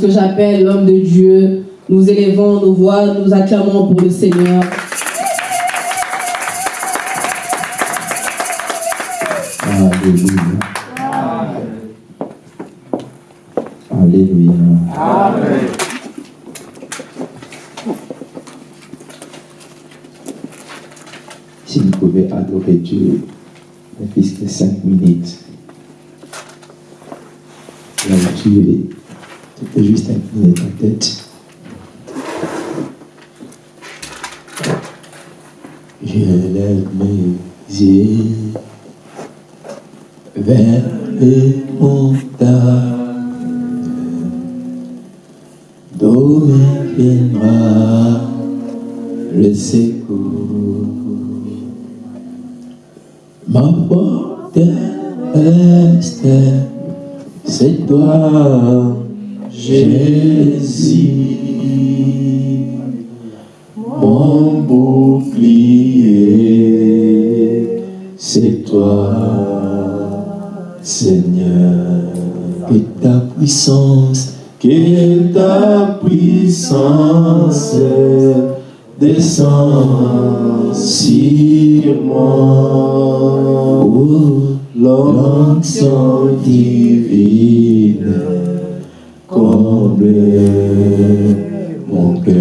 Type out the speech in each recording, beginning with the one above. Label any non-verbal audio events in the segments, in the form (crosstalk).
lorsque j'appelle l'homme de Dieu, nous élevons nos voix, nous acclamons pour le Seigneur. Alléluia. Alléluia. Amen. Si vous pouvez adorer Dieu, ne plus que cinq minutes. Où peux juste incliner ta tête. Je lève mes yeux vers les ta puissance descend sur moi. Oh, l'onction divine comble mon cœur.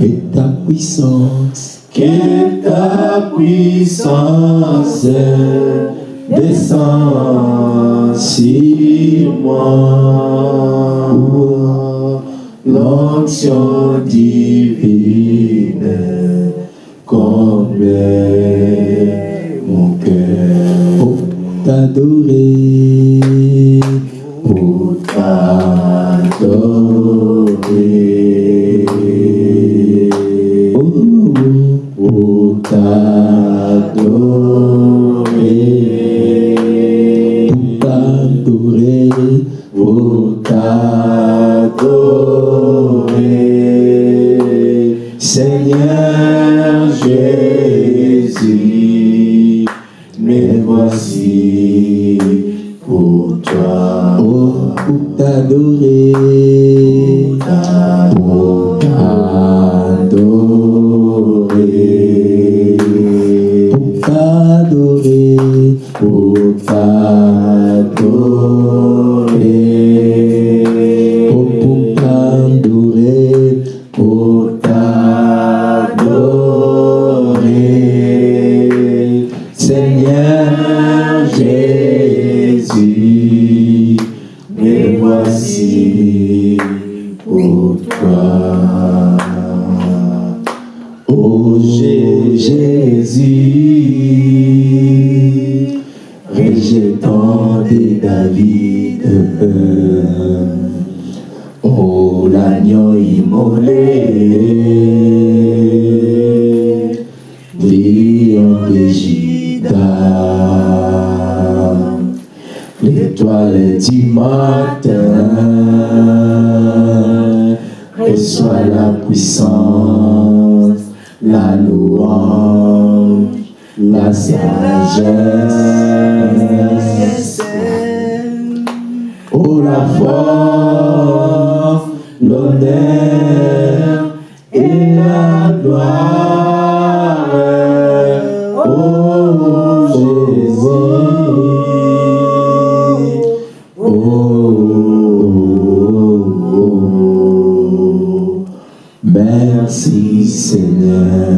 Que ta puissance, que ta puissance descend sur moi. L'onction divine comble la sagesse. Oh la force, l'honneur et la gloire. Oh Jésus. Oh, merci Seigneur.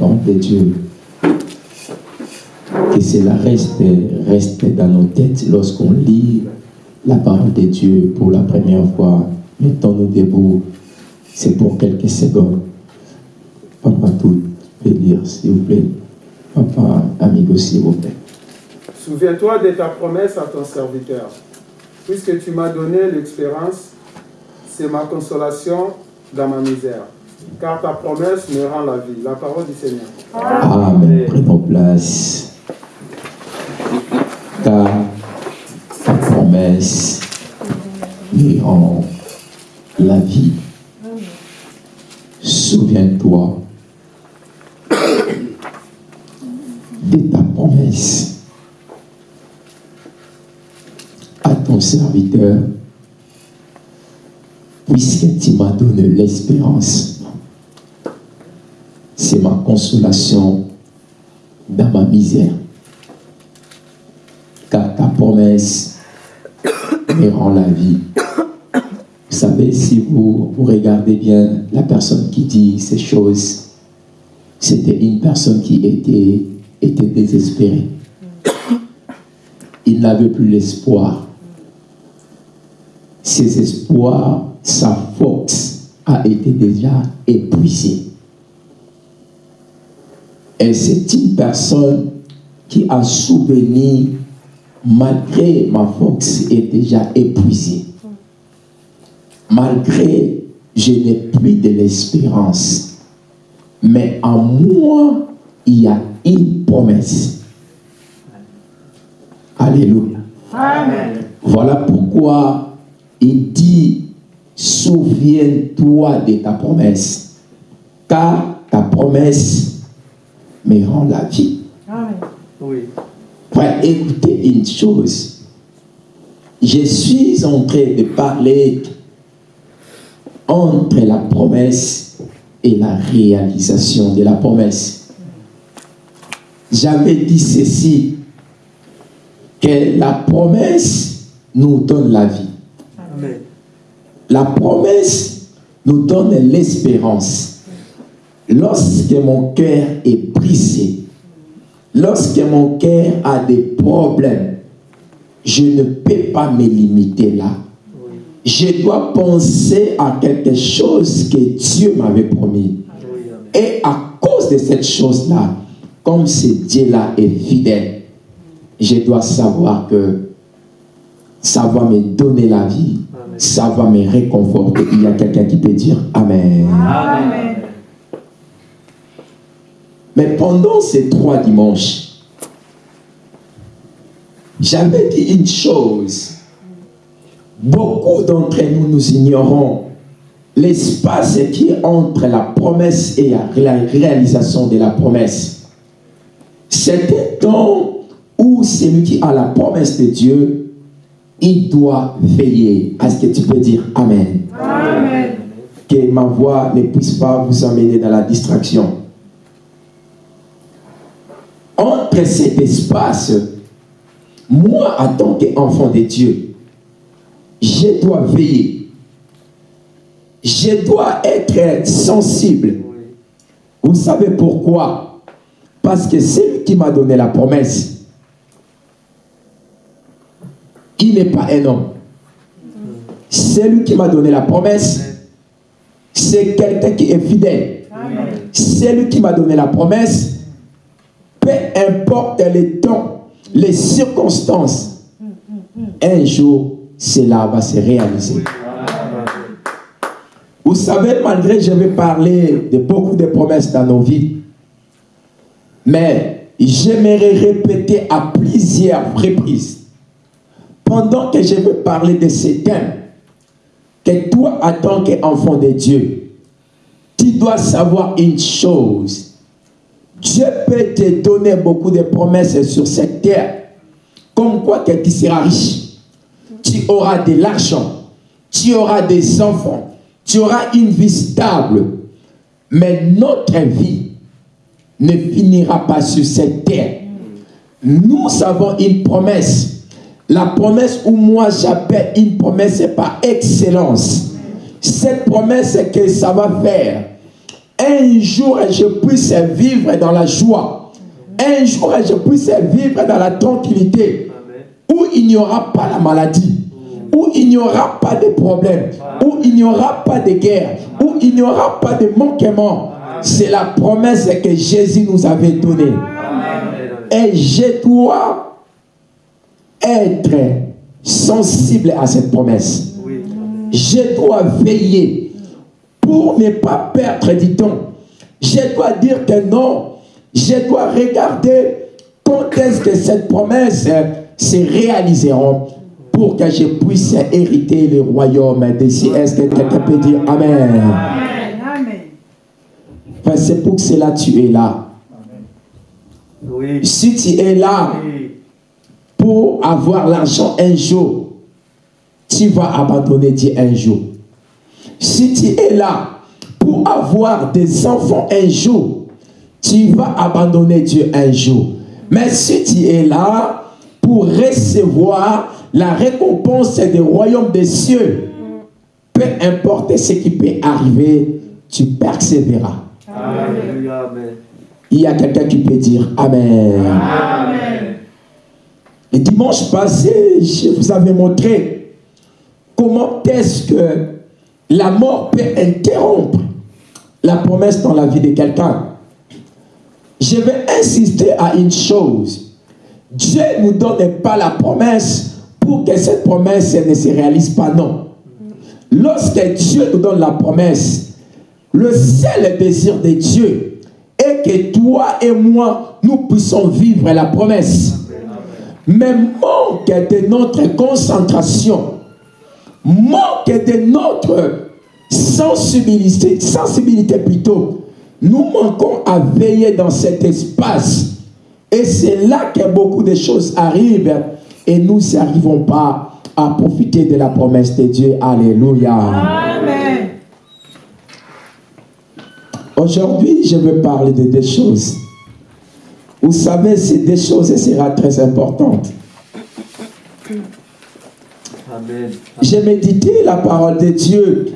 Parole de Dieu. Que cela reste, reste dans nos têtes lorsqu'on lit la parole de Dieu pour la première fois. Mettons-nous debout. C'est pour quelques secondes. Papa, tout peut lire, s'il vous plaît. Papa, amigo, s'il vous plaît. Souviens-toi de ta promesse à ton serviteur. Puisque tu m'as donné l'expérience, c'est ma consolation dans ma misère. Car ta promesse me rend la vie. La parole du Seigneur. Amen. Prenons place. Car ta promesse me rend la vie. Souviens-toi de ta promesse à ton serviteur, puisque tu m'as donné l'espérance. C'est ma consolation dans ma misère. Car ta promesse me rend la vie. Vous savez, si vous, vous regardez bien la personne qui dit ces choses, c'était une personne qui était, était désespérée. Il n'avait plus l'espoir. Ses espoirs, sa force a été déjà épuisée. Et c'est une personne qui a souvenu, malgré ma force est déjà épuisée, malgré je n'ai plus de l'espérance, mais en moi, il y a une promesse. Alléluia. Voilà pourquoi il dit, souviens-toi de ta promesse, car ta promesse me rend la vie. Oui. Écoutez une chose. Je suis en train de parler entre la promesse et la réalisation de la promesse. J'avais dit ceci, que la promesse nous donne la vie. Amen. La promesse nous donne l'espérance. Lorsque mon cœur est lorsque mon cœur a des problèmes, je ne peux pas me limiter là. Je dois penser à quelque chose que Dieu m'avait promis. Et à cause de cette chose-là, comme ce Dieu-là est fidèle, je dois savoir que ça va me donner la vie, ça va me réconforter. Il y a quelqu'un qui peut dire Amen. Amen. Mais pendant ces trois dimanches, j'avais dit une chose. Beaucoup d'entre nous, nous ignorons l'espace qui est entre la promesse et la réalisation de la promesse. C'est un temps où celui qui a la promesse de Dieu, il doit veiller. Est-ce que tu peux dire Amen? Amen. que ma voix ne puisse pas vous emmener dans la distraction. Entre cet espace, moi, en tant qu'enfant de Dieu, je dois veiller. Je dois être sensible. Vous savez pourquoi? Parce que celui qui m'a donné la promesse, il n'est pas un homme. Celui qui m'a donné la promesse, c'est quelqu'un qui est fidèle. Celui qui m'a donné la promesse, importe les temps, les circonstances, un jour, cela va se réaliser. Vous savez, malgré que je vais parler de beaucoup de promesses dans nos vies, mais j'aimerais répéter à plusieurs reprises, pendant que je vais parler de ces thèmes, que toi, en tant qu'enfant de Dieu, tu dois savoir une chose. Dieu peut te donner beaucoup de promesses sur cette terre, comme quoi que tu seras riche, tu auras de l'argent, tu auras des enfants, tu auras une vie stable. Mais notre vie ne finira pas sur cette terre. Nous avons une promesse. La promesse où moi j'appelle une promesse par excellence. Cette promesse que ça va faire. Un jour je puisse vivre dans la joie. Un jour je puisse vivre dans la tranquillité. Où il n'y aura pas la maladie. Où il n'y aura pas de problèmes. Où il n'y aura pas de guerre. Où il n'y aura pas de manquement. C'est la promesse que Jésus nous avait donnée. Et je dois être sensible à cette promesse. Je dois veiller pour ne pas perdre du temps. Je dois dire que non. Je dois regarder quand est-ce que cette promesse se réalisera pour que je puisse hériter le royaume d'ici. Est-ce que quelqu'un peut dire Amen? C'est pour cela que tu es là. Si tu es là pour avoir l'argent un jour, tu vas abandonner Dieu un jour. Si tu es là pour avoir des enfants un jour, tu vas abandonner Dieu un jour. Mais si tu es là pour recevoir la récompense du royaume des cieux, peu importe ce qui peut arriver, tu persévéreras. Il y a quelqu'un qui peut dire Amen. Amen. Le dimanche passé, je vous avais montré comment est-ce que la mort peut interrompre la promesse dans la vie de quelqu'un. Je vais insister à une chose. Dieu ne nous donne pas la promesse pour que cette promesse ne se réalise pas, non. Lorsque Dieu nous donne la promesse, le seul désir de Dieu est que toi et moi, nous puissions vivre la promesse. Mais manque de notre concentration, manque de notre sensibilité, sensibilité plutôt, nous manquons à veiller dans cet espace. Et c'est là que beaucoup de choses arrivent et nous n'arrivons pas à profiter de la promesse de Dieu. Alléluia. Amen. Aujourd'hui, je veux parler de deux choses. Vous savez, ces deux choses sera très importantes. J'ai médité la parole de Dieu.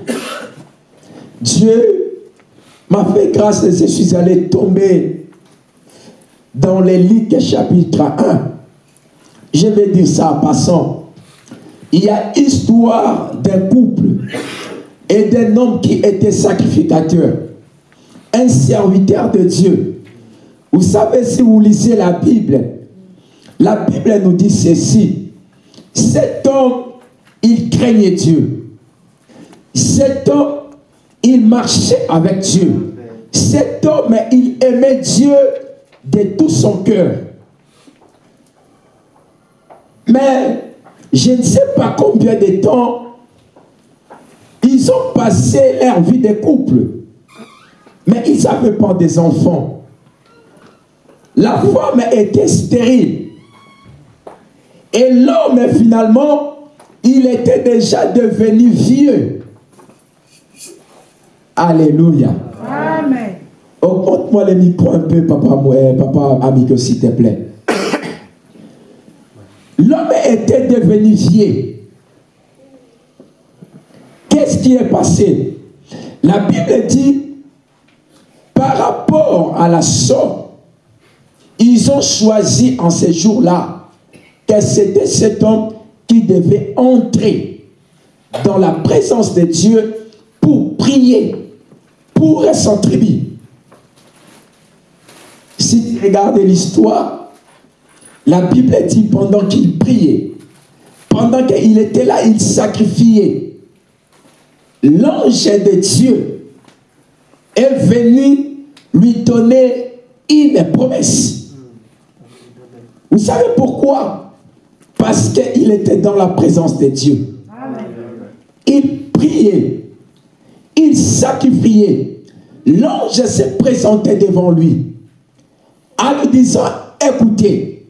Dieu m'a fait grâce et je suis allé tomber dans les chapitre 1. Je vais dire ça en passant. Il y a histoire d'un couple et d'un homme qui était sacrificateur un serviteur de Dieu. Vous savez, si vous lisez la Bible, la Bible nous dit ceci. Cet homme, il craignait Dieu. Cet homme, il marchait avec Dieu. Cet homme, il aimait Dieu de tout son cœur. Mais je ne sais pas combien de temps ils ont passé leur vie de couple. Mais ils n'avaient pas des enfants. La femme était stérile. Et l'homme, finalement, il était déjà devenu vieux. Alléluia. Amen. Augmente-moi le micro un peu, papa, papa amigo, s'il te plaît. L'homme était devenu vieux. Qu'est-ce qui est passé? La Bible dit par rapport à la somme, ils ont choisi en ces jours-là que c'était cet homme qui devait entrer dans la présence de Dieu pour prier, pour son. Si tu regardes l'histoire, la Bible dit pendant qu'il priait, pendant qu'il était là, il sacrifiait. L'ange de Dieu est venu lui donner une promesse. Vous savez pourquoi? Parce qu'il était dans la présence de Dieu. Il priait. Il sacrifiait. L'ange s'est présenté devant lui en lui disant, écoutez,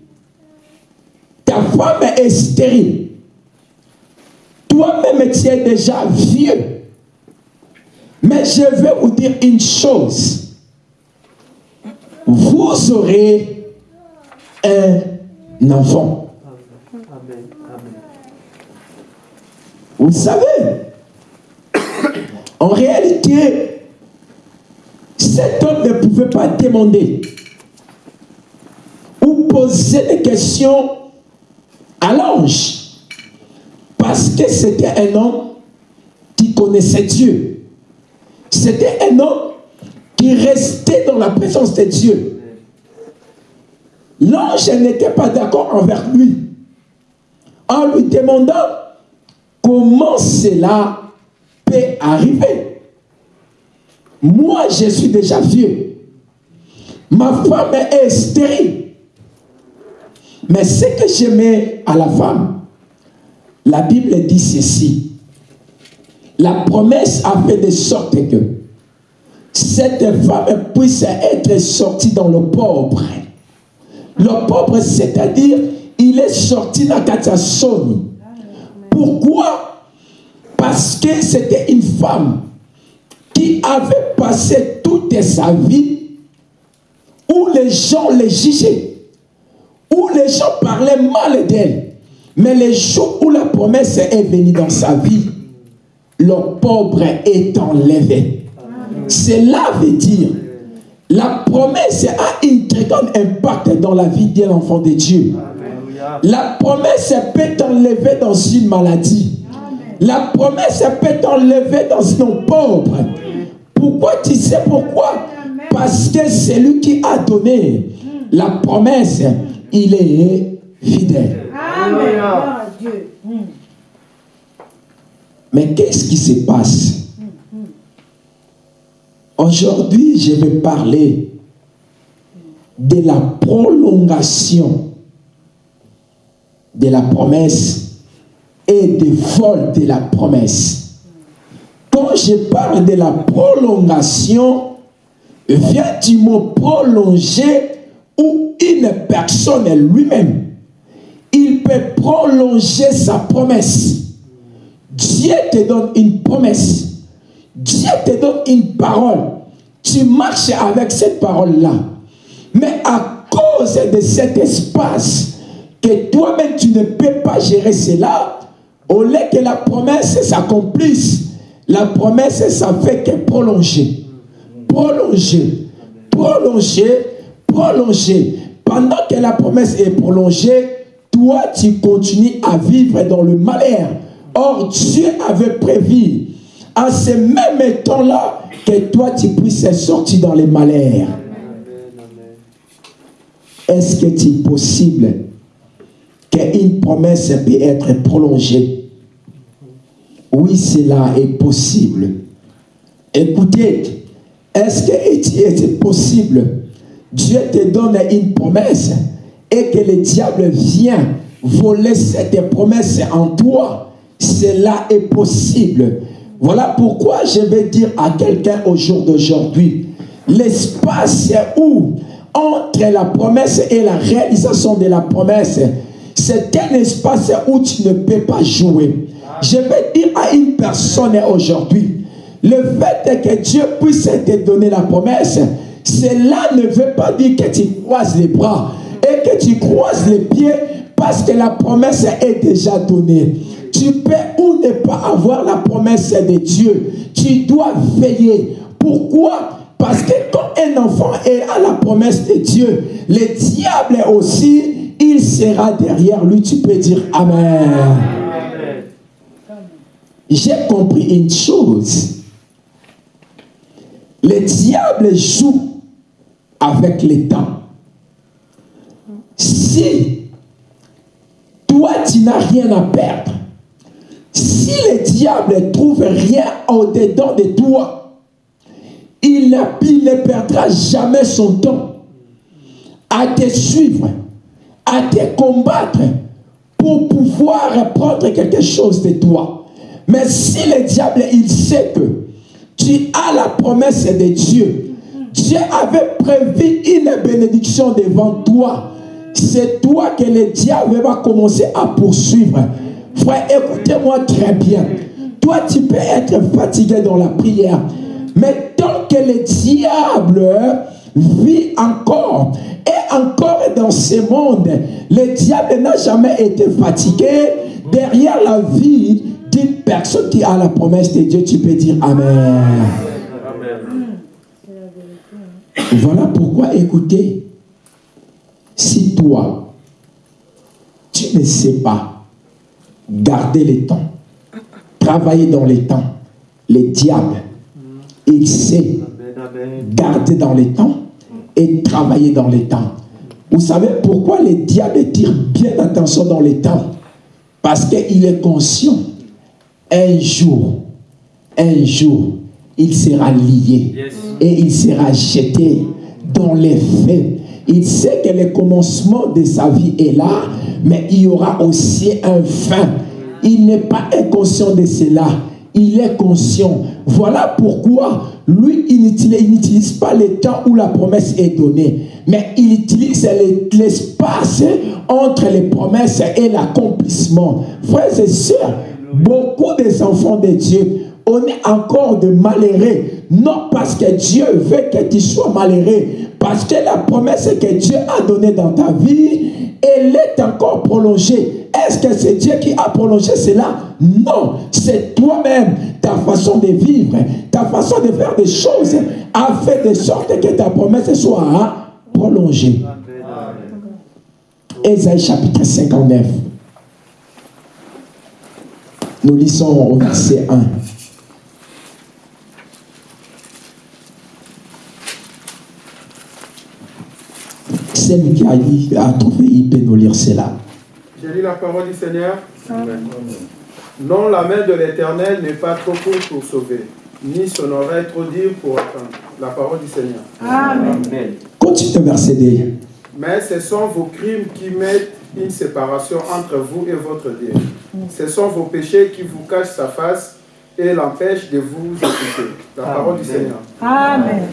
ta femme est stérile. Toi-même, tu es déjà vieux. Mais je vais vous dire une chose. Vous aurez un enfant. Vous savez, en réalité, cet homme ne pouvait pas demander ou poser des questions à l'ange. Parce que c'était un homme qui connaissait Dieu. C'était un homme qui restait dans la présence de Dieu. L'ange n'était pas d'accord envers lui. En lui demandant comment cela peut arriver? Moi, je suis déjà vieux. Ma femme est stérile. Mais ce que j'aimais à la femme, la Bible dit ceci. La promesse a fait de sorte que cette femme puisse être sortie dans le pauvre. Le pauvre, c'est-à-dire, il est sorti dans Katsasoni. Pourquoi? Parce que c'était une femme qui avait passé toute sa vie où les gens les jugeaient où les gens parlaient mal d'elle. Mais les jours où la promesse est venue dans sa vie, le pauvre est enlevé. Cela veut dire, la promesse a un très grand impact dans la vie d'un enfant de Dieu. La promesse peut t'enlever dans une maladie. La promesse peut t'enlever dans une pauvre. Pourquoi tu sais pourquoi? Parce que c'est lui qui a donné. La promesse il est fidèle. Amen. Mais qu'est-ce qui se passe? Aujourd'hui, je vais parler de la prolongation de la promesse et des vol de la promesse. Quand je parle de la prolongation, vient du mot prolonger où une personne lui-même, il peut prolonger sa promesse. Dieu te donne une promesse. Dieu te donne une parole. Tu marches avec cette parole-là. Mais à cause de cet espace que toi-même tu ne peux pas gérer cela, au lieu que la promesse s'accomplisse, la promesse ça fait que prolonger. Prolonger. Prolonger prolongée. Pendant que la promesse est prolongée, toi, tu continues à vivre dans le malheur. Or, Dieu avait prévu à ce même temps-là que toi, tu puisses sortir dans les malheurs. Est-ce que c'est possible? Qu'une promesse peut être prolongée Oui, cela est possible. Écoutez, est-ce que c'est possible? Dieu te donne une promesse et que le diable vient voler cette promesse en toi, cela est possible. Voilà pourquoi je vais dire à quelqu'un au jour d'aujourd'hui, l'espace où entre la promesse et la réalisation de la promesse, c'est un espace où tu ne peux pas jouer. Je vais dire à une personne aujourd'hui, le fait que Dieu puisse te donner la promesse, cela ne veut pas dire que tu croises les bras et que tu croises les pieds parce que la promesse est déjà donnée. Tu peux ou ne pas avoir la promesse de Dieu. Tu dois veiller. Pourquoi? Parce que quand un enfant est à la promesse de Dieu, le diable aussi, il sera derrière lui. Tu peux dire Amen. J'ai compris une chose. Le diable joue avec le temps. Si toi, tu n'as rien à perdre, si le diable trouve rien au-dedans de toi, il, ne perdra jamais son temps à te suivre, à te combattre pour pouvoir prendre quelque chose de toi. Mais si le diable, il sait que tu as la promesse de Dieu, Dieu avait prévu une bénédiction devant toi. C'est toi que le diable va commencer à poursuivre. Frère, écoutez-moi très bien. Toi, tu peux être fatigué dans la prière. Mais tant que le diable vit encore et encore dans ce monde, le diable n'a jamais été fatigué derrière la vie d'une personne qui a la promesse de Dieu. Tu peux dire Amen. Voilà pourquoi, écoutez, si toi, tu ne sais pas garder les temps, travailler dans les temps, le diable, il sait garder dans les temps et travailler dans les temps. Vous savez pourquoi le diable tire bien attention dans les temps Parce qu'il est conscient, un jour, un jour, il sera lié et il sera jeté dans les faits. Il sait que le commencement de sa vie est là, mais il y aura aussi un fin. Il n'est pas inconscient de cela. Il est conscient. Voilà pourquoi lui, il n'utilise pas le temps où la promesse est donnée, mais il utilise l'espace entre les promesses et l'accomplissement. Frères et sœurs, beaucoup des enfants de Dieu, on est encore de malheureux. Non parce que Dieu veut que tu sois malheureux, parce que la promesse que Dieu a donnée dans ta vie, elle est encore prolongée. Est-ce que c'est Dieu qui a prolongé cela? Non, c'est toi-même, ta façon de vivre, ta façon de faire des choses a fait de sorte que ta promesse soit prolongée. Ésaïe chapitre 59. Nous lisons au verset 1. Celle qui a, dit, a trouvé, il peut nous lire cela. J'ai lu la parole du Seigneur. Non, la main de l'Éternel n'est pas trop courte pour sauver, ni son oreille trop dire pour entendre. La parole du Seigneur. Amen. Continue le verset 2. Mais ce sont vos crimes qui mettent une séparation entre vous et votre Dieu. Ce sont vos péchés qui vous cachent sa face et l'empêchent de vous écouter. La parole du Seigneur. Amen.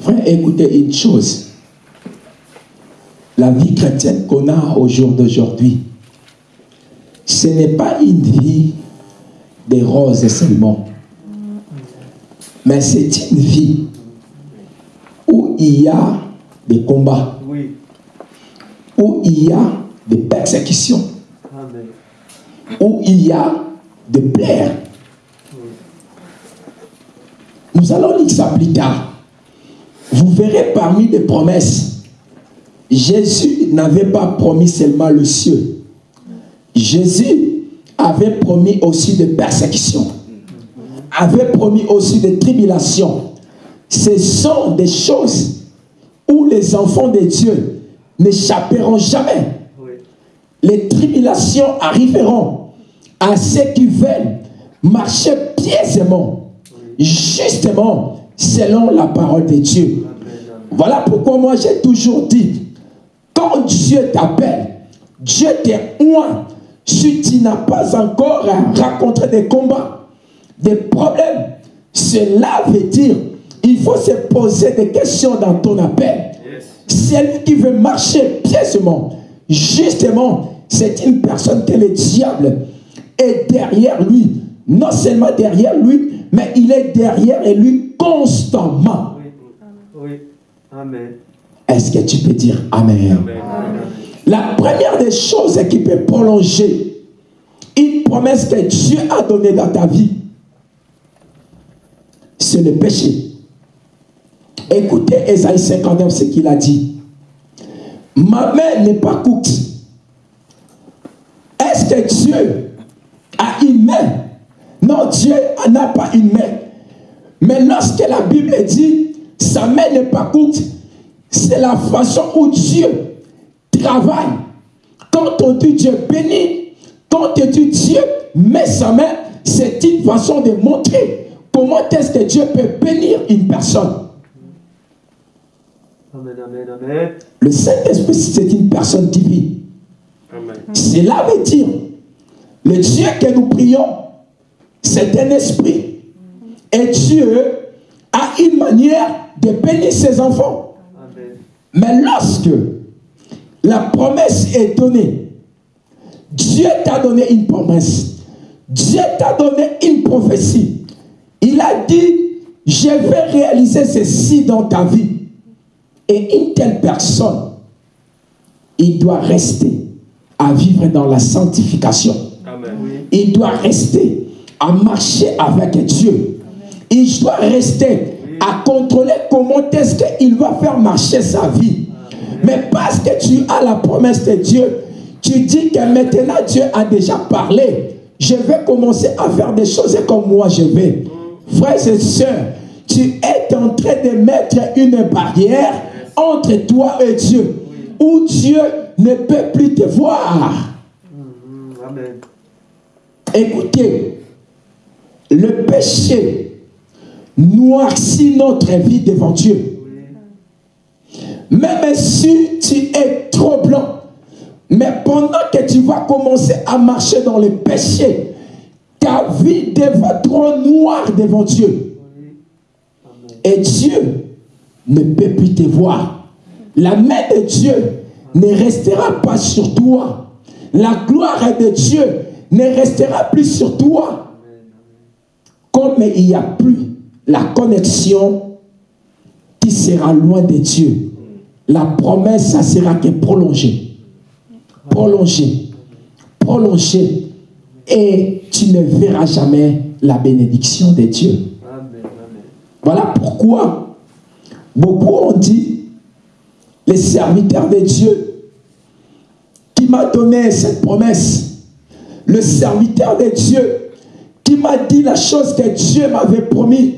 Frère, écoutez une chose. La vie chrétienne qu'on a au jour d'aujourd'hui, ce n'est pas une vie des roses seulement, mais c'est une vie où il y a des combats, Oui. où il y a des persécutions, Amen. où il y a des plaies. Nous allons lire ça plus tard. Vous verrez parmi les promesses, Jésus n'avait pas promis seulement le ciel. Jésus avait promis aussi des persécutions, avait promis aussi des tribulations. Ce sont des choses où les enfants de Dieu n'échapperont jamais. Les tribulations arriveront à ceux qui veulent marcher pièsement, justement selon la parole de Dieu. Voilà pourquoi moi j'ai toujours dit, quand Dieu t'appelle, Dieu t'est oint. Si tu n'as pas encore rencontré des combats, des problèmes, cela veut dire il faut se poser des questions dans ton appel. Celui qui veut marcher pièsement, justement, c'est une personne que le diable est derrière lui. Non seulement derrière lui, mais il est derrière et lui constamment. Oui. Amen. Est-ce que tu peux dire Amen? La première des choses qui peut prolonger une promesse que Dieu a donnée dans ta vie, c'est le péché. Écoutez Esaïe 59, ce qu'il a dit. Ma main n'est pas courte. Est-ce que Dieu a une main? Non, Dieu n'a pas une main. Mais lorsque la Bible dit sa main n'est pas courte, c'est la façon où Dieu travaille. Quand on dit Dieu bénit, quand on dit Dieu met sa main, c'est une façon de montrer comment est-ce que Dieu peut bénir une personne. Amen. Amen. Amen. Le Saint-Esprit, c'est une personne divine. Amen. Cela veut dire, le Dieu que nous prions, c'est un esprit. Et Dieu a une manière de bénir ses enfants. Mais lorsque la promesse est donnée, Dieu t'a donné une promesse. Dieu t'a donné une prophétie. Il a dit, je vais réaliser ceci dans ta vie. Et une telle personne, il doit rester à vivre dans la sanctification. Amen. Il doit rester à marcher avec Dieu. Il doit rester à contrôler comment est-ce qu'il va faire marcher sa vie. Mais parce que tu as la promesse de Dieu, tu dis que maintenant Dieu a déjà parlé. Je vais commencer à faire des choses comme moi je vais. Frères et sœurs, tu es en train de mettre une barrière entre toi et Dieu, où Dieu ne peut plus te voir. Mhm. Amen. Écoutez, le péché noircit notre vie devant Dieu. Même si tu es trop blanc, mais pendant que tu vas commencer à marcher dans le péché, ta vie devient trop noire devant Dieu. Et Dieu ne peut plus te voir. La main de Dieu ne restera pas sur toi. La gloire de Dieu ne restera plus sur toi. Comme il n'y a plus la connexion qui sera loin de Dieu, la promesse, ça sera que prolongée. Prolongée. Prolongée. Et tu ne verras jamais la bénédiction de Dieu. Voilà pourquoi beaucoup ont dit, les serviteurs de Dieu, qui m'a donné cette promesse, le serviteur de Dieu, qui m'a dit la chose que Dieu m'avait promis.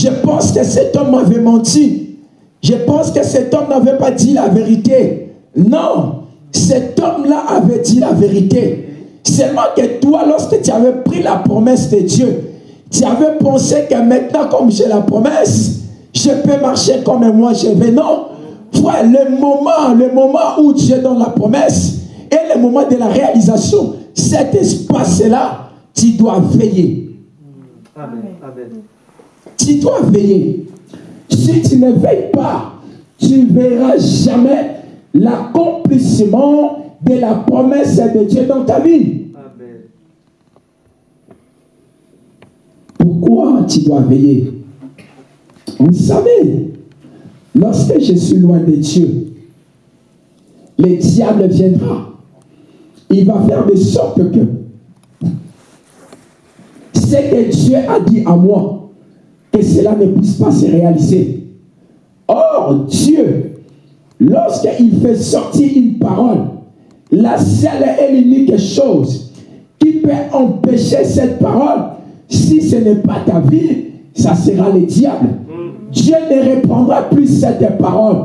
Je pense que cet homme m'avait menti. Je pense que cet homme n'avait pas dit la vérité. Non, cet homme-là avait dit la vérité. Seulement que toi, lorsque tu avais pris la promesse de Dieu, tu avais pensé que maintenant, comme j'ai la promesse, je peux marcher comme moi je vais. Non. Frère, le moment, le moment où Dieu donne la promesse et le moment de la réalisation, cet espace-là, tu dois veiller. Amen. Amen. Tu dois veiller. Si tu ne veilles pas, tu ne verras jamais l'accomplissement de la promesse de Dieu dans ta vie. Amen. Pourquoi tu dois veiller? Vous savez, lorsque je suis loin de Dieu, le diable viendra. Il va faire de sorte que ce que Dieu a dit à moi, que cela ne puisse pas se réaliser. Or, Dieu, lorsqu'il fait sortir une parole, la seule et l'unique chose qui peut empêcher cette parole, si ce n'est pas ta vie, ça sera le diable. Dieu ne reprendra plus cette parole.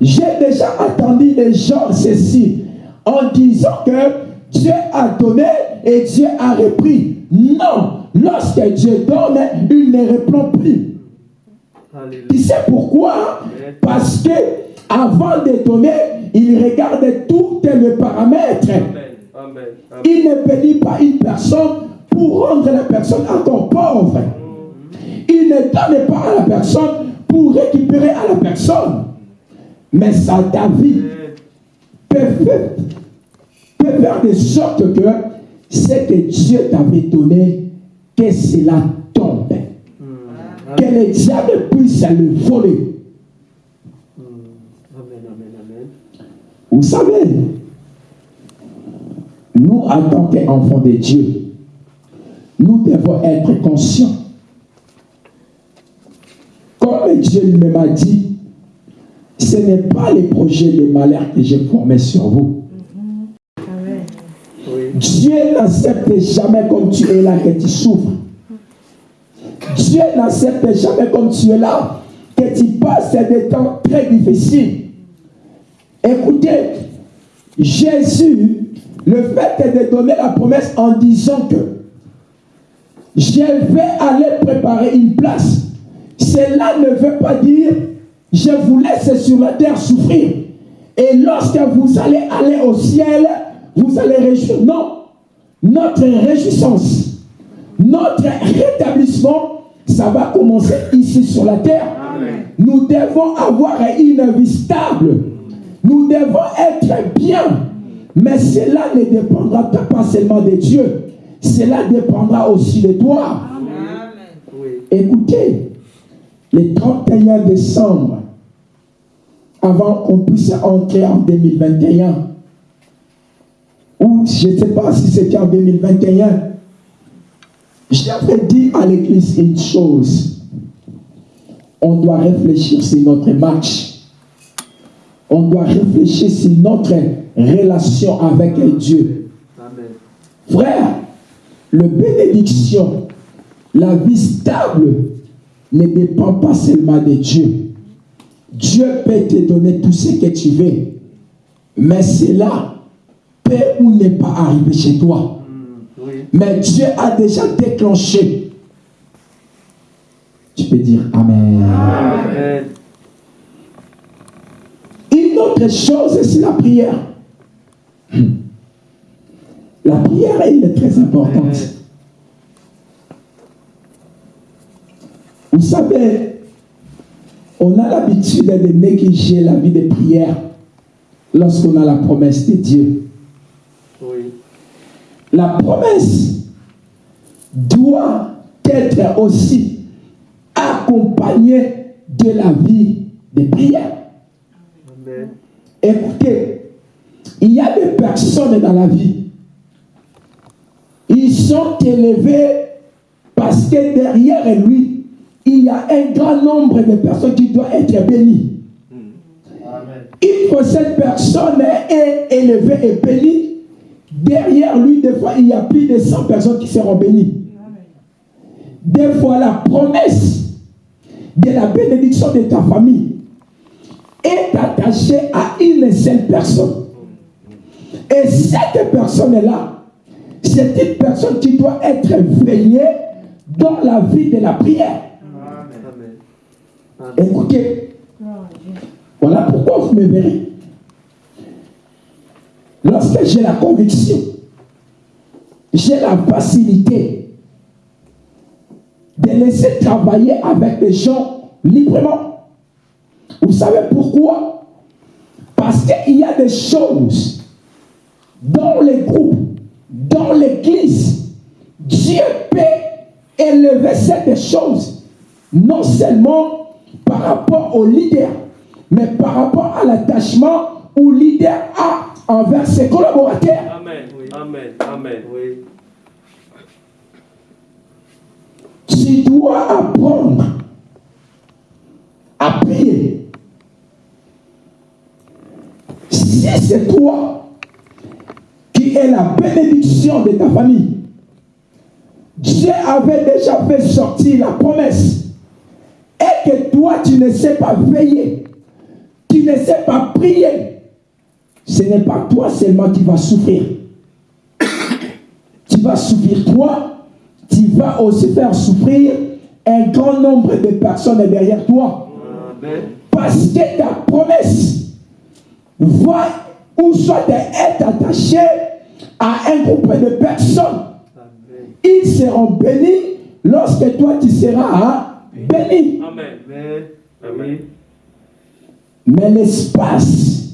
J'ai déjà attendu des gens ceci en disant que Dieu a donné et Dieu a repris. Non, lorsque Dieu donne, il ne reprend plus. Alléluia. Tu sais pourquoi? Parce que avant de donner, il regarde tous les paramètres. Amen. Amen. Amen. Il ne bénit pas une personne pour rendre la personne encore pauvre. Il ne donne pas à la personne pour récupérer à la personne. Mais ça, ta vie peut faire, peut faire de sorte que ce que Dieu t'avait donné, que cela tombe. Que le diable puisse le voler. Amen. Amen. Amen. Vous savez, nous, en tant qu'enfants de Dieu, nous devons être conscients. Comme Dieu lui-même a dit, ce n'est pas les projets de malheur que j'ai formés sur vous. Dieu n'accepte jamais comme tu es là que tu souffres. Dieu n'accepte jamais comme tu es là que tu passes des temps très difficiles. Écoutez, Jésus, le fait de donner la promesse en disant que je vais aller préparer une place, cela ne veut pas dire je vous laisse sur la terre souffrir. Et lorsque vous allez aller au ciel, vous allez réjouir. Non, notre réjouissance, notre rétablissement, ça va commencer ici sur la terre. Nous devons avoir une vie stable. Nous devons être bien. Mais cela ne dépendra pas seulement de Dieu. Cela dépendra aussi de toi. Écoutez, le 31 décembre, avant qu'on puisse entrer en 2021, ou je ne sais pas si c'était en 2021, j'avais dit à l'église une chose. On doit réfléchir sur notre match. On doit réfléchir sur notre relation avec Dieu. Amen. Frère, le bénédiction, la vie stable ne dépend pas seulement de Dieu. Dieu peut te donner tout ce que tu veux, mais cela ou n'est pas arrivé chez toi. Mm, Oui. Mais Dieu a déjà déclenché. Tu peux dire Amen. Amen. Une autre chose, c'est la prière. La prière, elle est très importante. Vous savez, on a l'habitude de négliger la vie de prière lorsqu'on a la promesse de Dieu. Oui. La promesse doit être aussi accompagnée de la vie de prière. Amen. Écoutez, il y a des personnes dans la vie. Ils sont élevés parce que derrière lui, il y a un grand nombre de personnes qui doivent être bénies. Amen. Une fois cette personne est élevée et bénie, derrière lui, des fois, il y a plus de 100 personnes qui seront bénies. Des fois, la promesse de la bénédiction de ta famille est attachée à une seule personne. Et cette personne-là, c'est une personne qui doit être veillée dans la vie de la prière. Amen. Écoutez, voilà pourquoi vous me verrez. Lorsque j'ai la conviction, j'ai la facilité de laisser travailler avec les gens librement. Vous savez pourquoi? Parce qu'il y a des choses dans les groupes, dans l'église. Dieu peut élever cette choses, non seulement par rapport au leader, mais par rapport à l'attachement où le leader a envers ses collaborateurs. Amen. Oui. Amen. Amen. Oui. Tu dois apprendre à prier. Si c'est toi qui es la bénédiction de ta famille, Dieu avait déjà fait sortir la promesse. Et que toi, tu ne sais pas veiller, tu ne sais pas prier, ce n'est pas toi seulement qui vas souffrir. Tu vas souffrir toi, tu vas aussi faire souffrir un grand nombre de personnes derrière toi. Amen. Parce que ta promesse va ou soit être attachée à un groupe de personnes. Amen. Ils seront bénis lorsque toi tu seras béni. Amen. Amen. Mais l'espace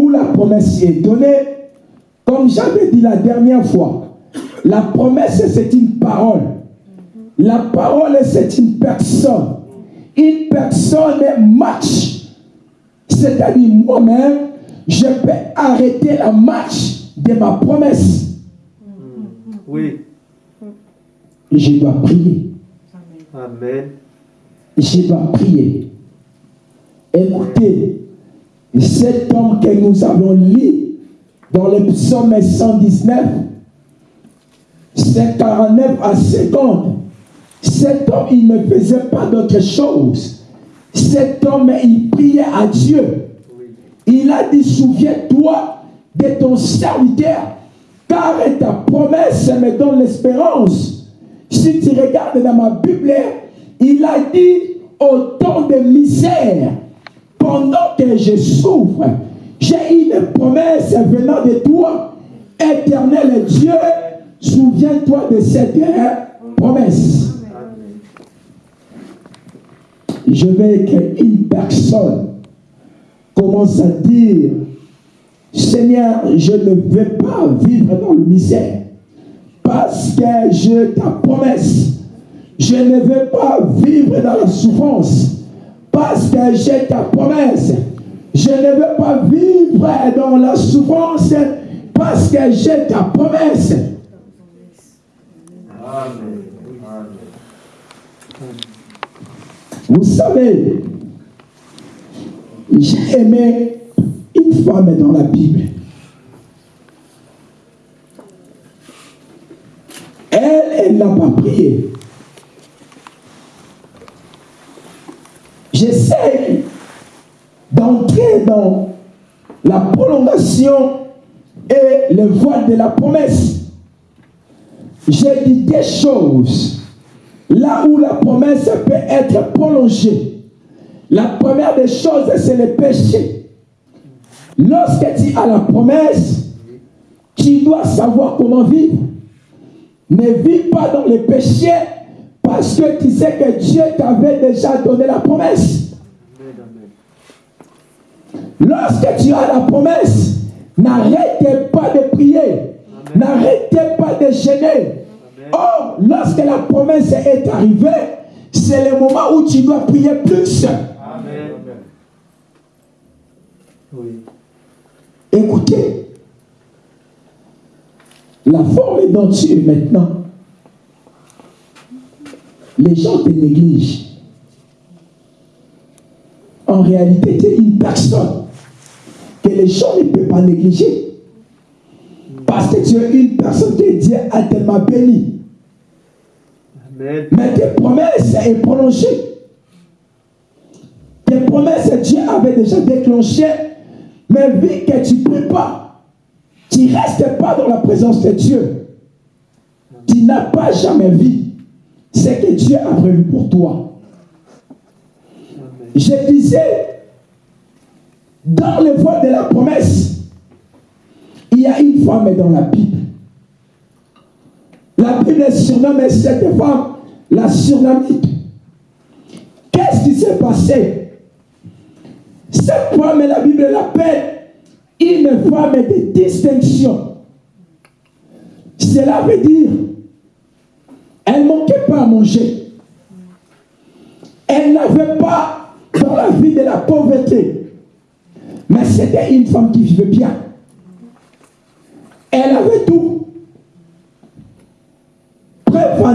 où la promesse est donnée, comme j'avais dit la dernière fois, la promesse c'est une parole. La parole c'est une personne. Une personne marche. C'est-à-dire moi-même, je peux arrêter la marche de ma promesse. Oui. Je dois prier. Amen. je dois prier. Écoutez, cet homme que nous avons lu dans le psaume 119, c'est 49 à 50. Cet homme, il ne faisait pas d'autre chose. Cet homme, il priait à Dieu. Il a dit, souviens-toi de ton serviteur, car ta promesse me donne l'espérance. Si tu regardes dans ma Bible, il a dit, au temps de misère, pendant que je souffre, j'ai une promesse venant de toi, éternel Dieu, souviens-toi de cette promesse. Je veux qu'une personne commence à dire, Seigneur, je ne veux pas vivre dans le misère. Parce que je ta promesse, Je ne veux pas vivre dans la souffrance parce que j'ai ta promesse. Je ne veux pas vivre dans la souffrance parce que j'ai ta promesse. Amen. Amen. Vous savez, j'ai aimé une femme dans la Bible. Elle, elle n'a pas prié. J'essaie d'entrer dans la prolongation et le voile de la promesse. J'ai dit des choses là où la promesse peut être prolongée. La première des choses, c'est le péché. Lorsque tu as la promesse, tu dois savoir comment vivre. Ne vis pas dans le péché parce que tu sais que Dieu t'avait déjà donné la promesse. Lorsque tu as la promesse, n'arrêtez pas de prier. N'arrêtez pas de gêner. Or, lorsque la promesse est arrivée, c'est le moment où tu dois prier plus. Écoutez, la forme dont tu es maintenant, les gens te négligent. En réalité, tu es une personne que les gens ne peuvent pas négliger. Parce que tu es une personne que Dieu a tellement bénie. Amen. Mais tes promesses est prolongée. Tes promesses, Dieu avait déjà déclenché. Mais vu que tu ne pries pas, tu ne restes pas dans la présence de Dieu. Tu n'as pas jamais vu ce que Dieu a prévu pour toi. Je disais, dans le voie de la promesse, il y a une femme dans la Bible. La Bible surnomme cette femme la Surnamite. Qu'est-ce qui s'est passé? Cette femme, la Bible l'appelle une femme de distinction. Cela veut dire, elle manquait pas à manger. Elle n'avait pas dans la vie de la pauvreté. Mais c'était une femme qui vivait bien. Elle avait tout.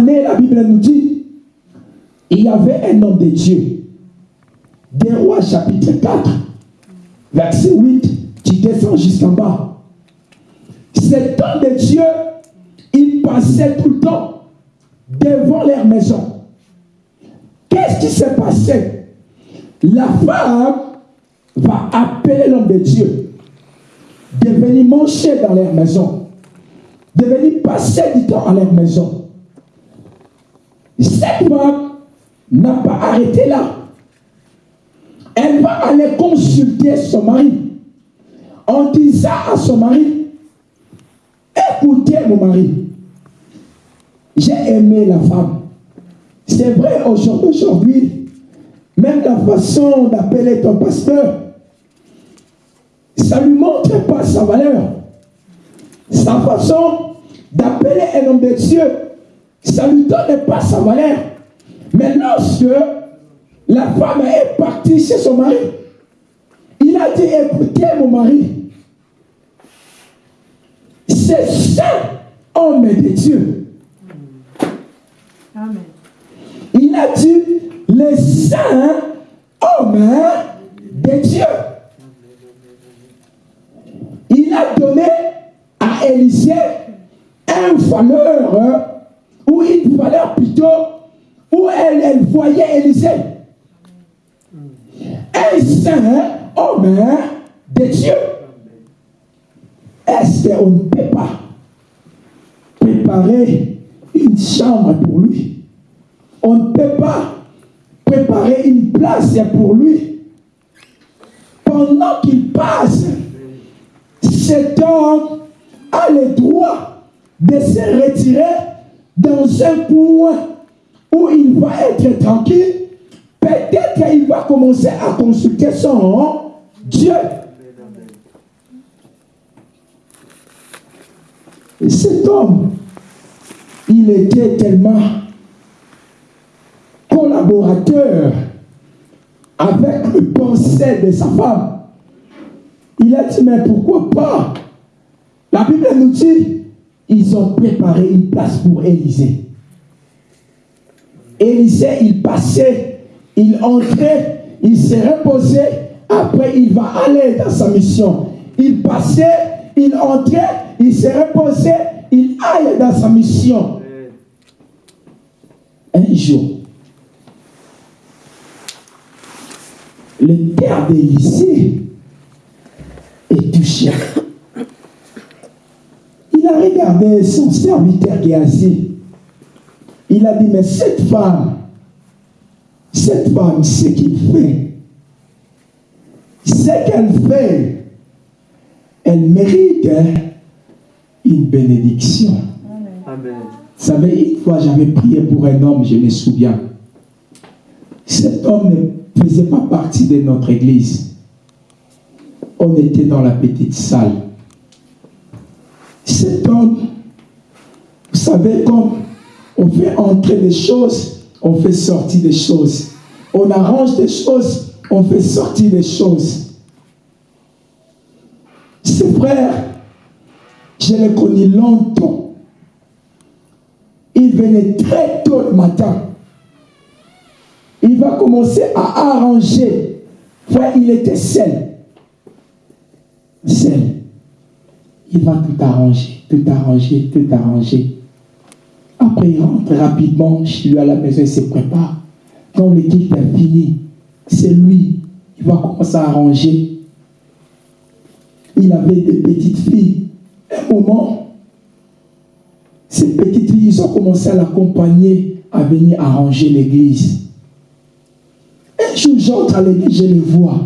Est, la Bible nous dit, il y avait un homme de Dieu. Des rois chapitre 4, verset 8, tu descends jusqu'en bas. Cet homme de Dieu, il passait tout le temps devant leur maison. Qu'est-ce qui s'est passé? La femme va appeler l'homme de Dieu de venir manger dans leur maison, de venir passer du temps à leur maison. Cette femme n'a pas arrêté là. Elle va aller consulter son mari en disant à son mari, écoutez mon mari, j'ai aimé la femme. C'est vrai aujourd'hui, même la façon d'appeler ton pasteur, ça ne lui montre pas sa valeur. Sa façon d'appeler un homme de Dieu, ça ne lui donne pas sa valeur. Mais lorsque la femme est partie chez son mari, il a dit, écoutez mon mari, c'est ça, homme de Dieu. Il a dit, les saints hommes de Dieu. Il a donné à Élisée un valeur, ou une valeur plutôt, où elle, elle voyait Élisée. Un saint homme de Dieu. Est-ce qu'on ne peut pas préparer une chambre pour lui On ne peut pas préparer une place pour lui pendant qu'il passe cet homme a le droit de se retirer dans un point où il va être tranquille. Peut-être qu'il va commencer à consulter son Dieu. Et cet homme, il était tellement collaborateur avec le pensée de sa femme. Il a dit, mais pourquoi pas? La Bible nous dit, ils ont préparé une place pour Élisée. Élisée, il passait, il entrait, il s'est reposé, après il va aller dans sa mission. Il passait, il entrait, il s'est reposé, il aille dans sa mission. Un jour, le père d'Élisée est touché. Il a regardé son serviteur qui est assis. Il a dit, mais cette femme, cette femme, ce qu'il fait, ce qu'elle fait, elle mérite hein, une bénédiction. Amen. Vous savez, une fois j'avais prié pour un homme, je me souviens. Cet homme ne faisait pas partie de notre église. On était dans la petite salle. Cet homme, vous savez, comme on fait entrer des choses, on fait sortir des choses. On arrange des choses, on fait sortir des choses. Ce frère, je l'ai connu longtemps. Il venait très tôt le matin. Il va commencer à arranger. Frère, il était seul. Seul. Il va tout arranger, tout arranger, tout arranger. Après, il rentre rapidement chez lui à la maison, il se prépare. Quand l'équipe est finie, c'est lui. Il va commencer à arranger. Il avait des petites filles. Moment, ces petites filles, ont commencé à l'accompagner à venir arranger l'église. Un jour, j'entre à l'église, je le vois.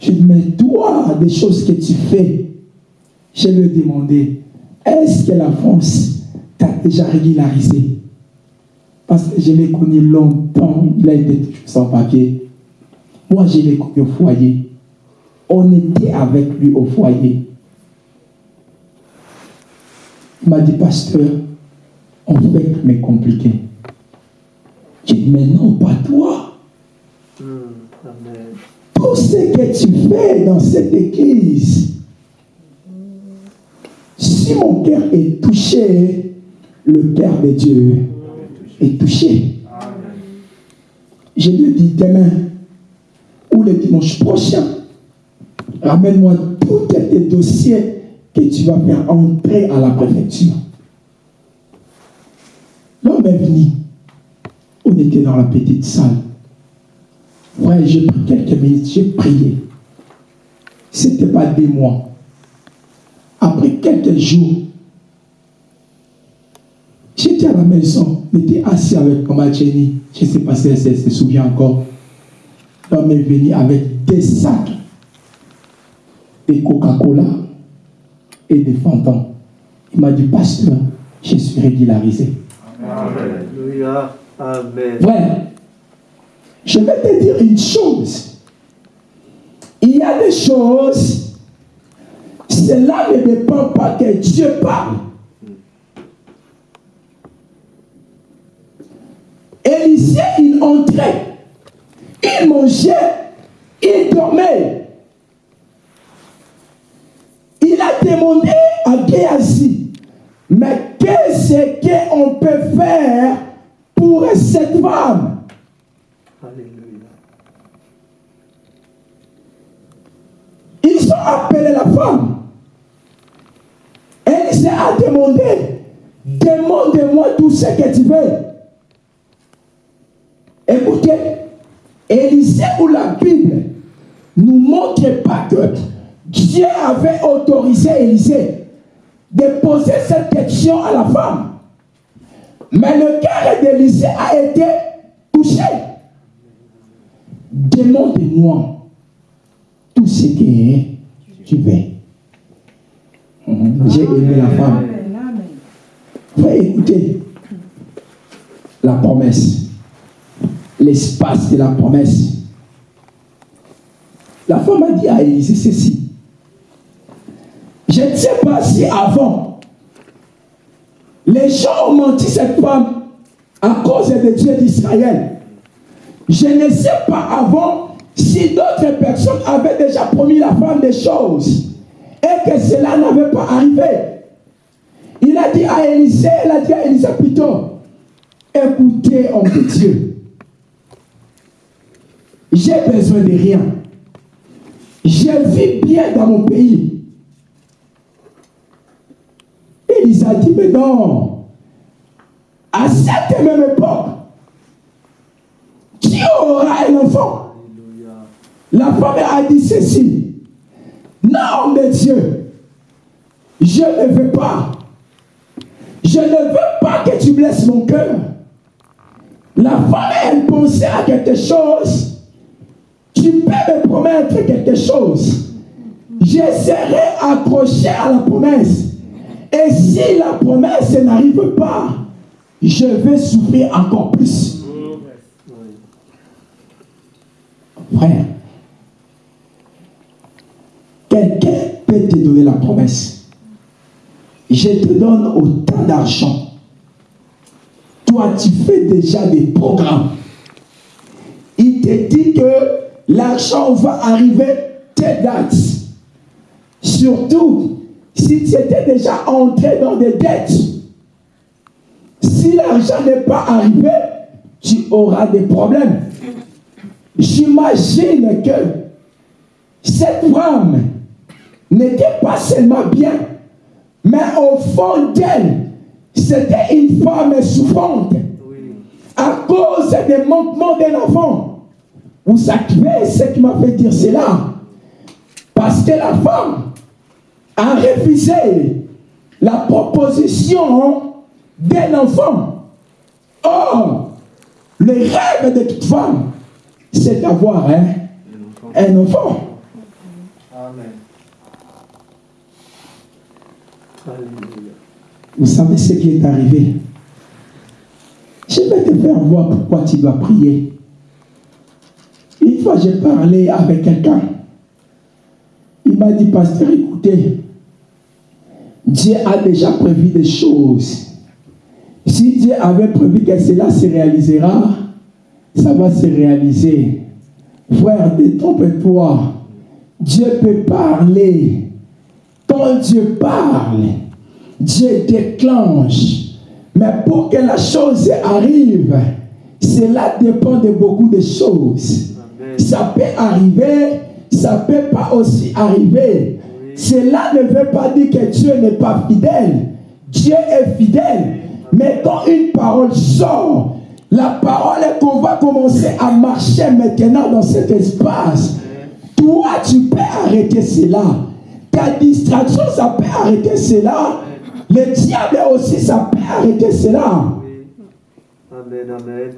Je dis, mais toi, des choses que tu fais, je lui ai demandé, est-ce que la France t'a déjà régularisé? Parce que je l'ai connu longtemps, il a été sans papier. Moi, je l'ai connu au foyer. On était avec lui au foyer. Il m'a dit, pasteur, on fait mais compliqué. J'ai dit, mais non, pas toi. Hmm. Amen. Tout ce que tu fais dans cette église, si mon cœur est touché, le cœur de Dieu est touché. Je lui dis demain ou le dimanche prochain, ramène-moi tous tes dossiers que tu vas faire entrer à la préfecture. L'homme est venu. On était dans la petite salle. Ouais, j'ai pris quelques minutes, j'ai prié. Ce n'était pas des mois. Après quelques jours, j'étais à la maison, j'étais assis avec maman Jenny. Je ne sais pas si elle se souvient encore. L'homme est venu avec des sacs de Coca-Cola et des fantômes. Il m'a dit, pasteur, je suis régularisé. Alléluia. Amen. Ouais. Je vais te dire une chose. Il y a des choses, cela ne dépend pas que Dieu parle. Élisée, il entrait, il mangeait, il dormait. Il a demandé à Géasi, mais qu'est-ce qu'on peut faire pour cette femme? Alléluia. Ils ont appelé la femme. Elle a demandé, demande-moi tout ce que tu veux. Écoutez, Élisée ou la Bible nous montre pas que Dieu avait autorisé Élisée de poser cette question à la femme. Mais le cœur d'Élisée a été touché. Demande-moi tout ce que tu veux. J'ai aimé la femme. Frère, écoutez. La promesse. L'espace de la promesse. La femme a dit à Élisée ceci. Je ne sais pas si avant, les gens ont menti cette femme à cause de Dieu d'Israël. Je ne sais pas avant si d'autres personnes avaient déjà promis la femme des choses et que cela n'avait pas arrivé. Il a dit à Élisée, il a dit à Élisée plutôt, écoutez, homme de Dieu, j'ai besoin de rien. Je vis bien dans mon pays. Élisée a dit, mais non, à cette même époque, qui aura un enfant? La femme a dit ceci. Non, mais Dieu, je ne veux pas. Je ne veux pas que tu blesses mon cœur. La femme, elle pensait à quelque chose. Tu peux me promettre quelque chose. Je serai accroché à la promesse. Et si la promesse n'arrive pas, je vais souffrir encore plus. Frère, quelqu'un peut te donner la promesse. Je te donne autant d'argent. Toi, tu fais déjà des programmes. Il te dit que l'argent va arriver telle date. Surtout, si tu étais déjà entré dans des dettes, si l'argent n'est pas arrivé, tu auras des problèmes. J'imagine que cette femme n'était pas seulement bien, mais au fond d'elle, c'était une femme souffrante à cause des manquements d'un enfant. Vous savez ce qui m'a fait dire cela? Parce que la femme a refusé la proposition d'un enfant. Or, le rêve de toute femme, c'est d'avoir hein, un enfant. Amen. Vous savez ce qui est arrivé? Je vais te faire voir pourquoi tu dois prier. Une fois, j'ai parlé avec quelqu'un. Il m'a dit, pasteur, écoutez, Dieu a déjà prévu des choses. Si Dieu avait prévu que cela se réalisera, ça va se réaliser. Frère, détrompe-toi. Dieu peut parler. Quand Dieu parle, Dieu déclenche. Mais pour que la chose arrive, cela dépend de beaucoup de choses. Amen. Ça peut arriver, ça peut pas aussi arriver. Cela ne veut pas dire que Dieu n'est pas fidèle. Dieu est fidèle. Mais quand une parole sort, la parole est qu'on va commencer à marcher maintenant dans cet espace. Toi, tu peux arrêter cela. Ta distraction, ça peut arrêter cela. Le diable aussi, ça peut arrêter cela. Amen, amen.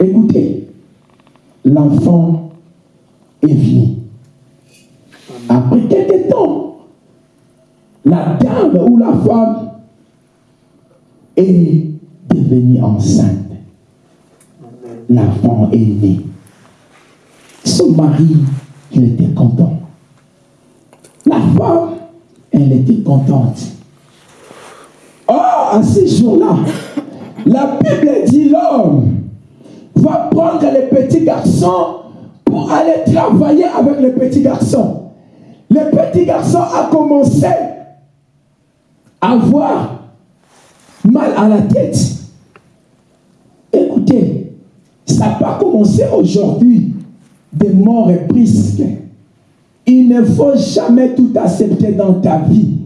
Écoutez, l'enfant est venu. Quelques temps, la dame ou la femme est devenue enceinte. L'enfant est né. Son mari, il était content. La femme, elle était contente. Or, à ce jour-là, la Bible dit l'homme va prendre le petit garçon pour aller travailler avec le petit garçon. Le petit garçon a commencé à avoir mal à la tête. Écoutez, ça n'a pas commencé aujourd'hui des morts et brisques. Il ne faut jamais tout accepter dans ta vie.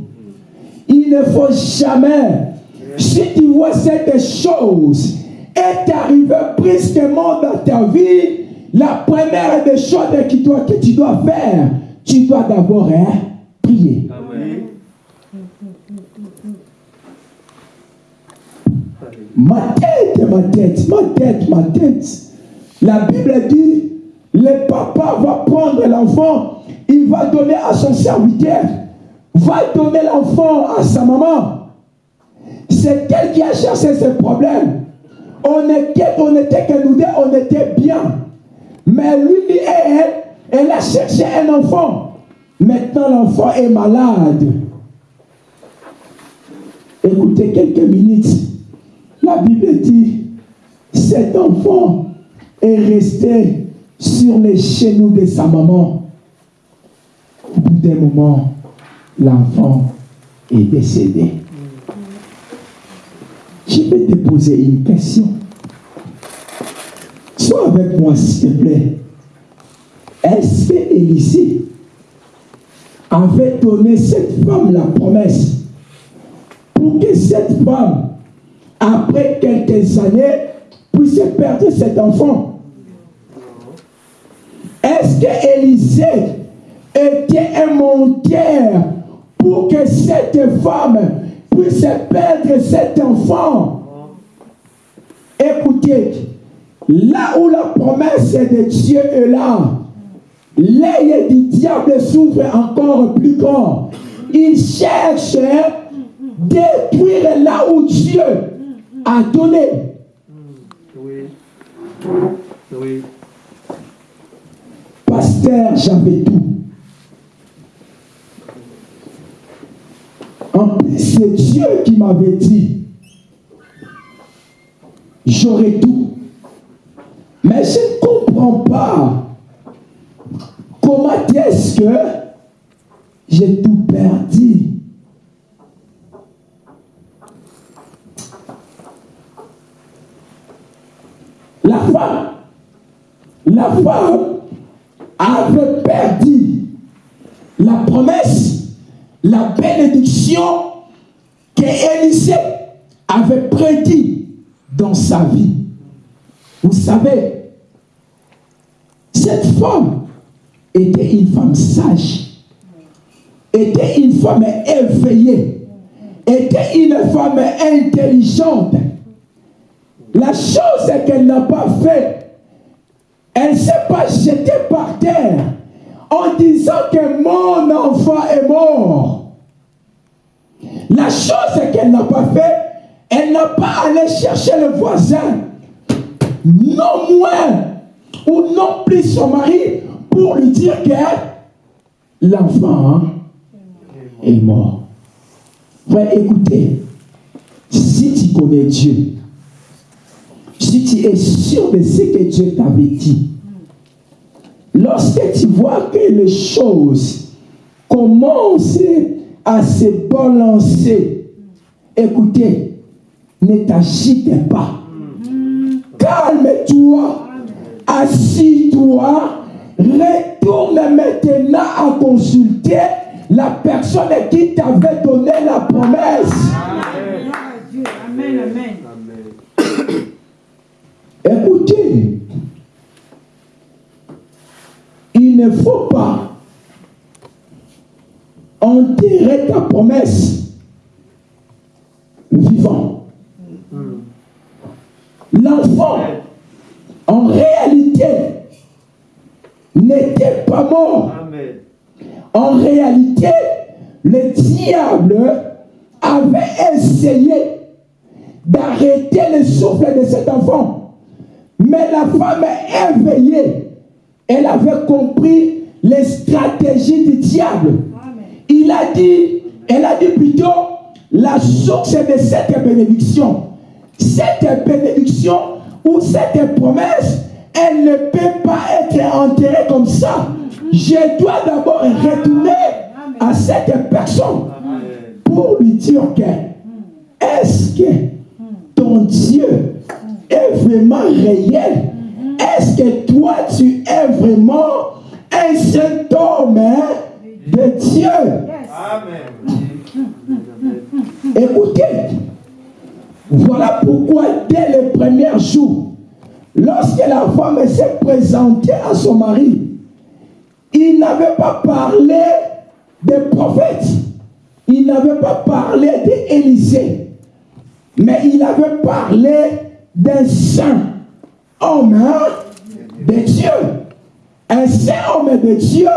Il ne faut jamais, si tu vois cette chose est arrivée brusquement dans ta vie, la première des choses que tu dois, que tu dois faire, tu dois d'abord hein, prier. Ma tête, ma tête, ma tête, ma tête. La Bible dit, le papa va prendre l'enfant, il va donner à son serviteur, va donner l'enfant à sa maman. C'est elle qui a cherché ce problème. On était, on était nous deux, on était bien. Mais lui et elle, elle a cherché un enfant. Maintenant, l'enfant est malade. Écoutez quelques minutes. La Bible dit, cet enfant est resté sur les genoux de sa maman. Au bout d'un moment, l'enfant est décédé. Je vais te poser une question. Sois avec moi, s'il te plaît. Est-ce que Élisée avait donné cette femme la promesse pour que cette femme, après quelques années, puisse perdre cet enfant. Est-ce que Élisée était un monteur pour que cette femme puisse perdre cet enfant? Écoutez, là où la promesse de Dieu est là, l'œil du diable s'ouvre encore plus grand. Il cherche à détruire là où Dieu a donné. Oui. Oui. Pasteur, j'avais tout. En plus, c'est Dieu qui m'avait dit, j'aurai tout. Mais je ne comprends pas comment est-ce que j'ai tout perdu? La femme, la femme avait perdu la promesse, la bénédiction que Élisée avait prédit dans sa vie. Vous savez, cette femme était une femme sage, était une femme éveillée, était une femme intelligente. La chose qu'elle n'a pas fait, elle ne s'est pas jetée par terre en disant que mon enfant est mort. La chose qu'elle n'a pas fait, elle n'a pas allé chercher le voisin, non moins ou non plus son mari, pour lui dire que l'enfant est mort. Écoutez, si tu connais Dieu, si tu es sûr de ce que Dieu t'avait dit, lorsque tu vois que les choses commencent à se balancer, écoutez, ne t'agite pas. Calme-toi, assis-toi, retourne maintenant à consulter la personne qui t'avait donné la promesse. Amen, amen. Amen. Écoutez, il ne faut pas enterrer ta promesse vivant. L'enfant, en réalité, n'était pas mort. Amen. En réalité, le diable avait essayé d'arrêter le souffle de cet enfant. Mais la femme éveillée, elle avait compris les stratégies du diable. Il a dit, elle a dit plutôt, la source de cette bénédiction, cette bénédiction ou cette promesse, elle ne peut pas être enterrée comme ça. Je dois d'abord retourner à cette personne pour lui dire que est-ce que ton Dieu est vraiment réel? Est-ce que toi tu es vraiment un saint homme hein, de Dieu? Amen. Écoutez, voilà pourquoi dès le premier jour, lorsque la femme s'est présentée à son mari, il n'avait pas parlé des prophètes, il n'avait pas parlé d'Élisée, mais il avait parlé d'un saint homme hein, de Dieu. Un saint homme de Dieu,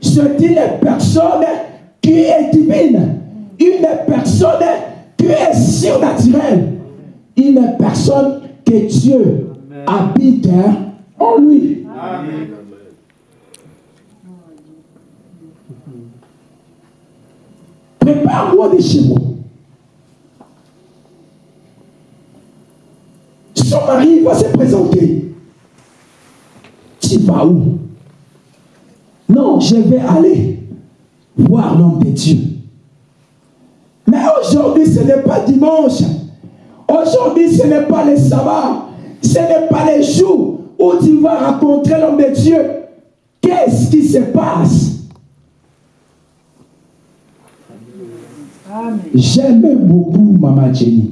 c'est une personne qui est divine, une personne qui est surnaturelle, une personne que Dieu habite en lui. Prépare-moi des moi. Son mari va se présenter. vas où? Non, je vais aller voir l'homme de Dieu. Mais aujourd'hui, ce n'est pas dimanche. Aujourd'hui, ce n'est pas le sabbat. Ce n'est pas les jours où tu vas rencontrer l'homme de Dieu. Qu'est-ce qui se passe? J'aime beaucoup Maman Jenny.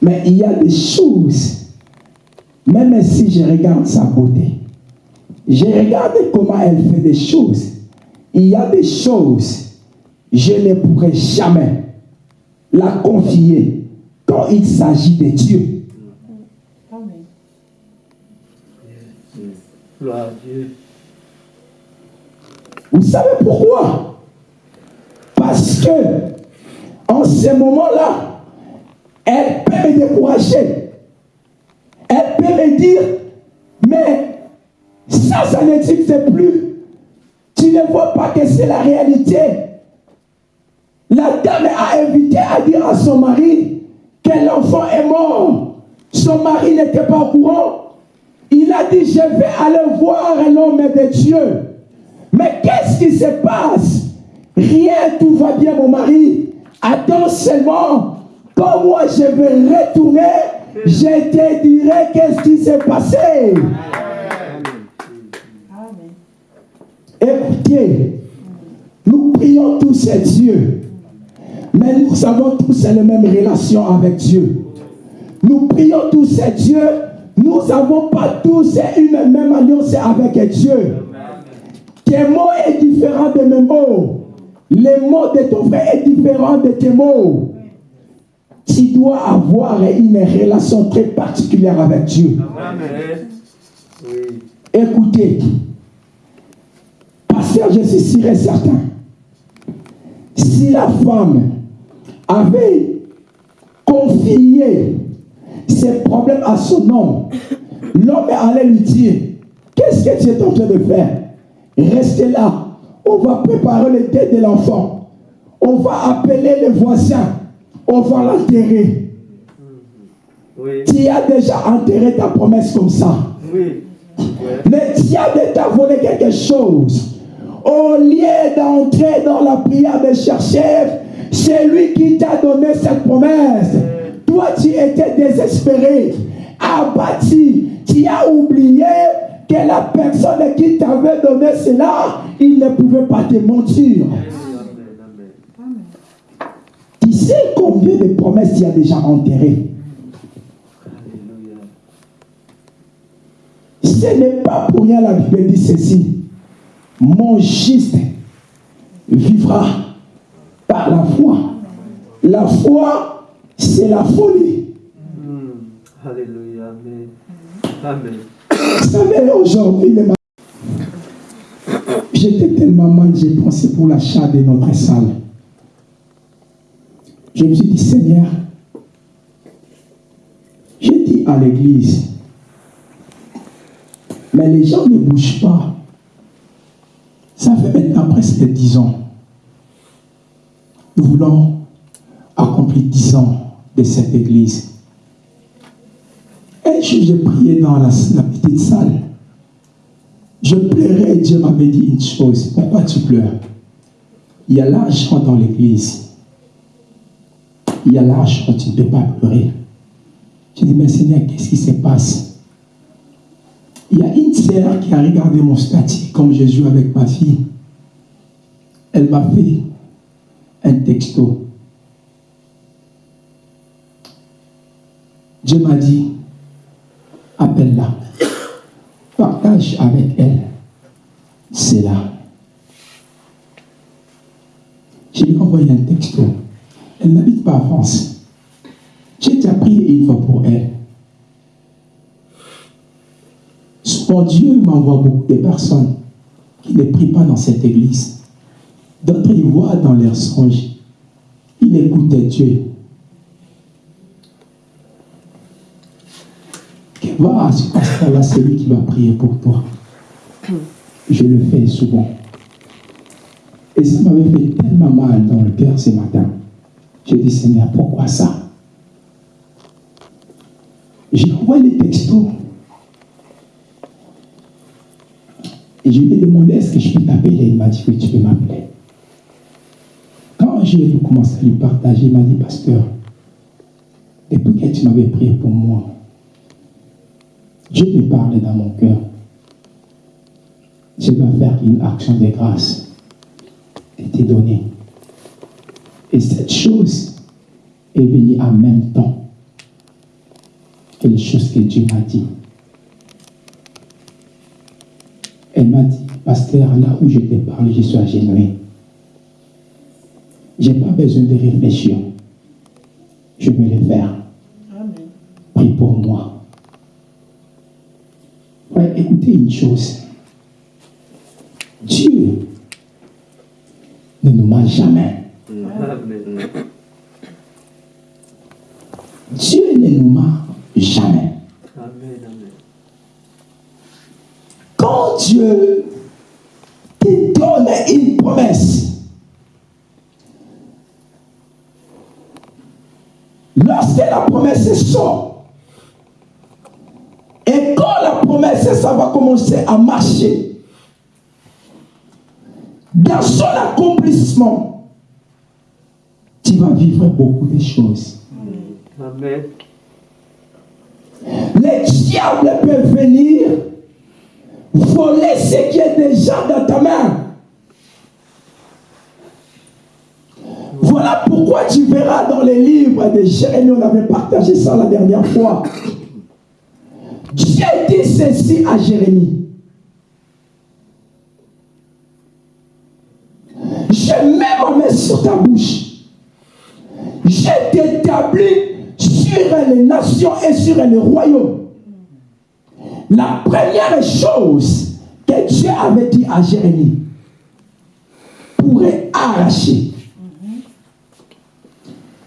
Mais il y a des choses, même si je regarde sa beauté, je regarde comment elle fait des choses. Il y a des choses, je ne pourrais jamais la confier quand il s'agit de Dieu. Vous savez pourquoi? Parce que en ce moment-là, elle peut me décourager. Elle peut me dire, mais ça, ça n'existe plus. Tu ne vois pas que c'est la réalité. La dame a invité à dire à son mari que l'enfant est mort. Son mari n'était pas au courant. Il a dit, je vais aller voir l'homme de Dieu. Mais qu'est-ce qui se passe? Rien, tout va bien, mon mari. Attends seulement. Quand moi je vais retourner, je te dirai qu'est-ce qui s'est passé. Écoutez, nous prions tous à Dieu. Mais nous avons tous la même relation avec Dieu. Nous prions tous à Dieu. Nous n'avons pas tous une même alliance avec Dieu. Tes mots est différent de mes mots. Les mots de ton frère est différent de tes mots. Tu dois avoir une relation très particulière avec Dieu. Amen. Écoutez, pasteur, je suis sûr et certain. Si la femme avait confié ses problèmes à son homme, l'homme allait lui dire, qu'est-ce que tu es en train de faire? Restez là. On va préparer le dé de l'enfant. On va appeler les voisins. On va l'enterrer. Oui. Tu as déjà enterré ta promesse comme ça. Oui. Le diable t'a volé quelque chose. Au lieu d'entrer dans la prière de chercher, c'est lui qui t'a donné cette promesse. Toi, tu étais désespéré, abattu. Tu as oublié que la personne qui t'avait donné cela, il ne pouvait pas te mentir. Tu sais combien de promesses tu as déjà enterrées? Ce n'est pas pour rien la Bible dit ceci. Mon juste vivra par la foi. La foi, c'est la folie. Hmm. Alléluia. Amen. Amen. Vous savez, aujourd'hui, j'étais tellement mal, j'ai pensé pour l'achat de notre salle. Je me suis dit, Seigneur, j'ai dit à l'église, mais les gens ne bougent pas. Ça fait maintenant presque 10 ans. Nous voulons accomplir 10 ans de cette église. Jour, j'ai prié dans la, petite salle. Je pleurais et Dieu m'avait dit une chose. Pourquoi tu pleures? Il y a l'argent dans l'église. Il y a l'argent, tu ne peux pas pleurer. J'ai dit, mais Seigneur, qu'est-ce qui se passe? Il y a une sœur qui a regardé mon statut comme je joue avec ma fille. Elle m'a fait un texto. Dieu m'a dit, appelle-la. Partage avec elle. C'est là. Je envoyé un texto. Elle n'habite pas en France. J'ai déjà prié une fois pour elle. Souvent, Dieu m'envoie beaucoup de personnes qui ne prient pas dans cette église. D'autres, ils voient dans leurs songes. Ils écoutent Dieu. Va à ce pasteur-là, c'est lui qui va prier pour toi. Je le fais souvent. Et ça m'avait fait tellement mal dans le cœur ce matin. J'ai dit, Seigneur, pourquoi ça? J'ai envoyé les textos. Et je lui ai demandé, est-ce que je peux t'appeler? Il m'a dit, oui, tu peux m'appeler. Quand j'ai commencé à lui partager, il m'a dit, pasteur, depuis que tu m'avais prié pour moi, Dieu me parlait dans mon cœur. Je dois faire une action de grâce et te donner. Et cette chose est venue en même temps que les choses que Dieu m'a dit. Elle m'a dit, pasteur, là où je te parle, je suis agenouillé. Je n'ai pas besoin de réfléchir. Je vais le faire. Prie pour moi. Écoutez une chose. Dieu ne nous ment jamais. Dieu ne nous ment jamais. Quand Dieu te donne une promesse, lorsque la promesse sort, et quand la promesse, ça va commencer à marcher, dans son accomplissement, tu vas vivre beaucoup de choses. Amen. Les diables peuvent venir voler ce qui est déjà dans ta main. Voilà pourquoi tu verras dans les livres de Jérémie, on avait partagé ça la dernière fois. Dieu dit ceci à Jérémie. Je mets ma main sur ta bouche. Je t'établis sur les nations et sur les royaumes. La première chose que Dieu avait dit à Jérémie pourrait arracher.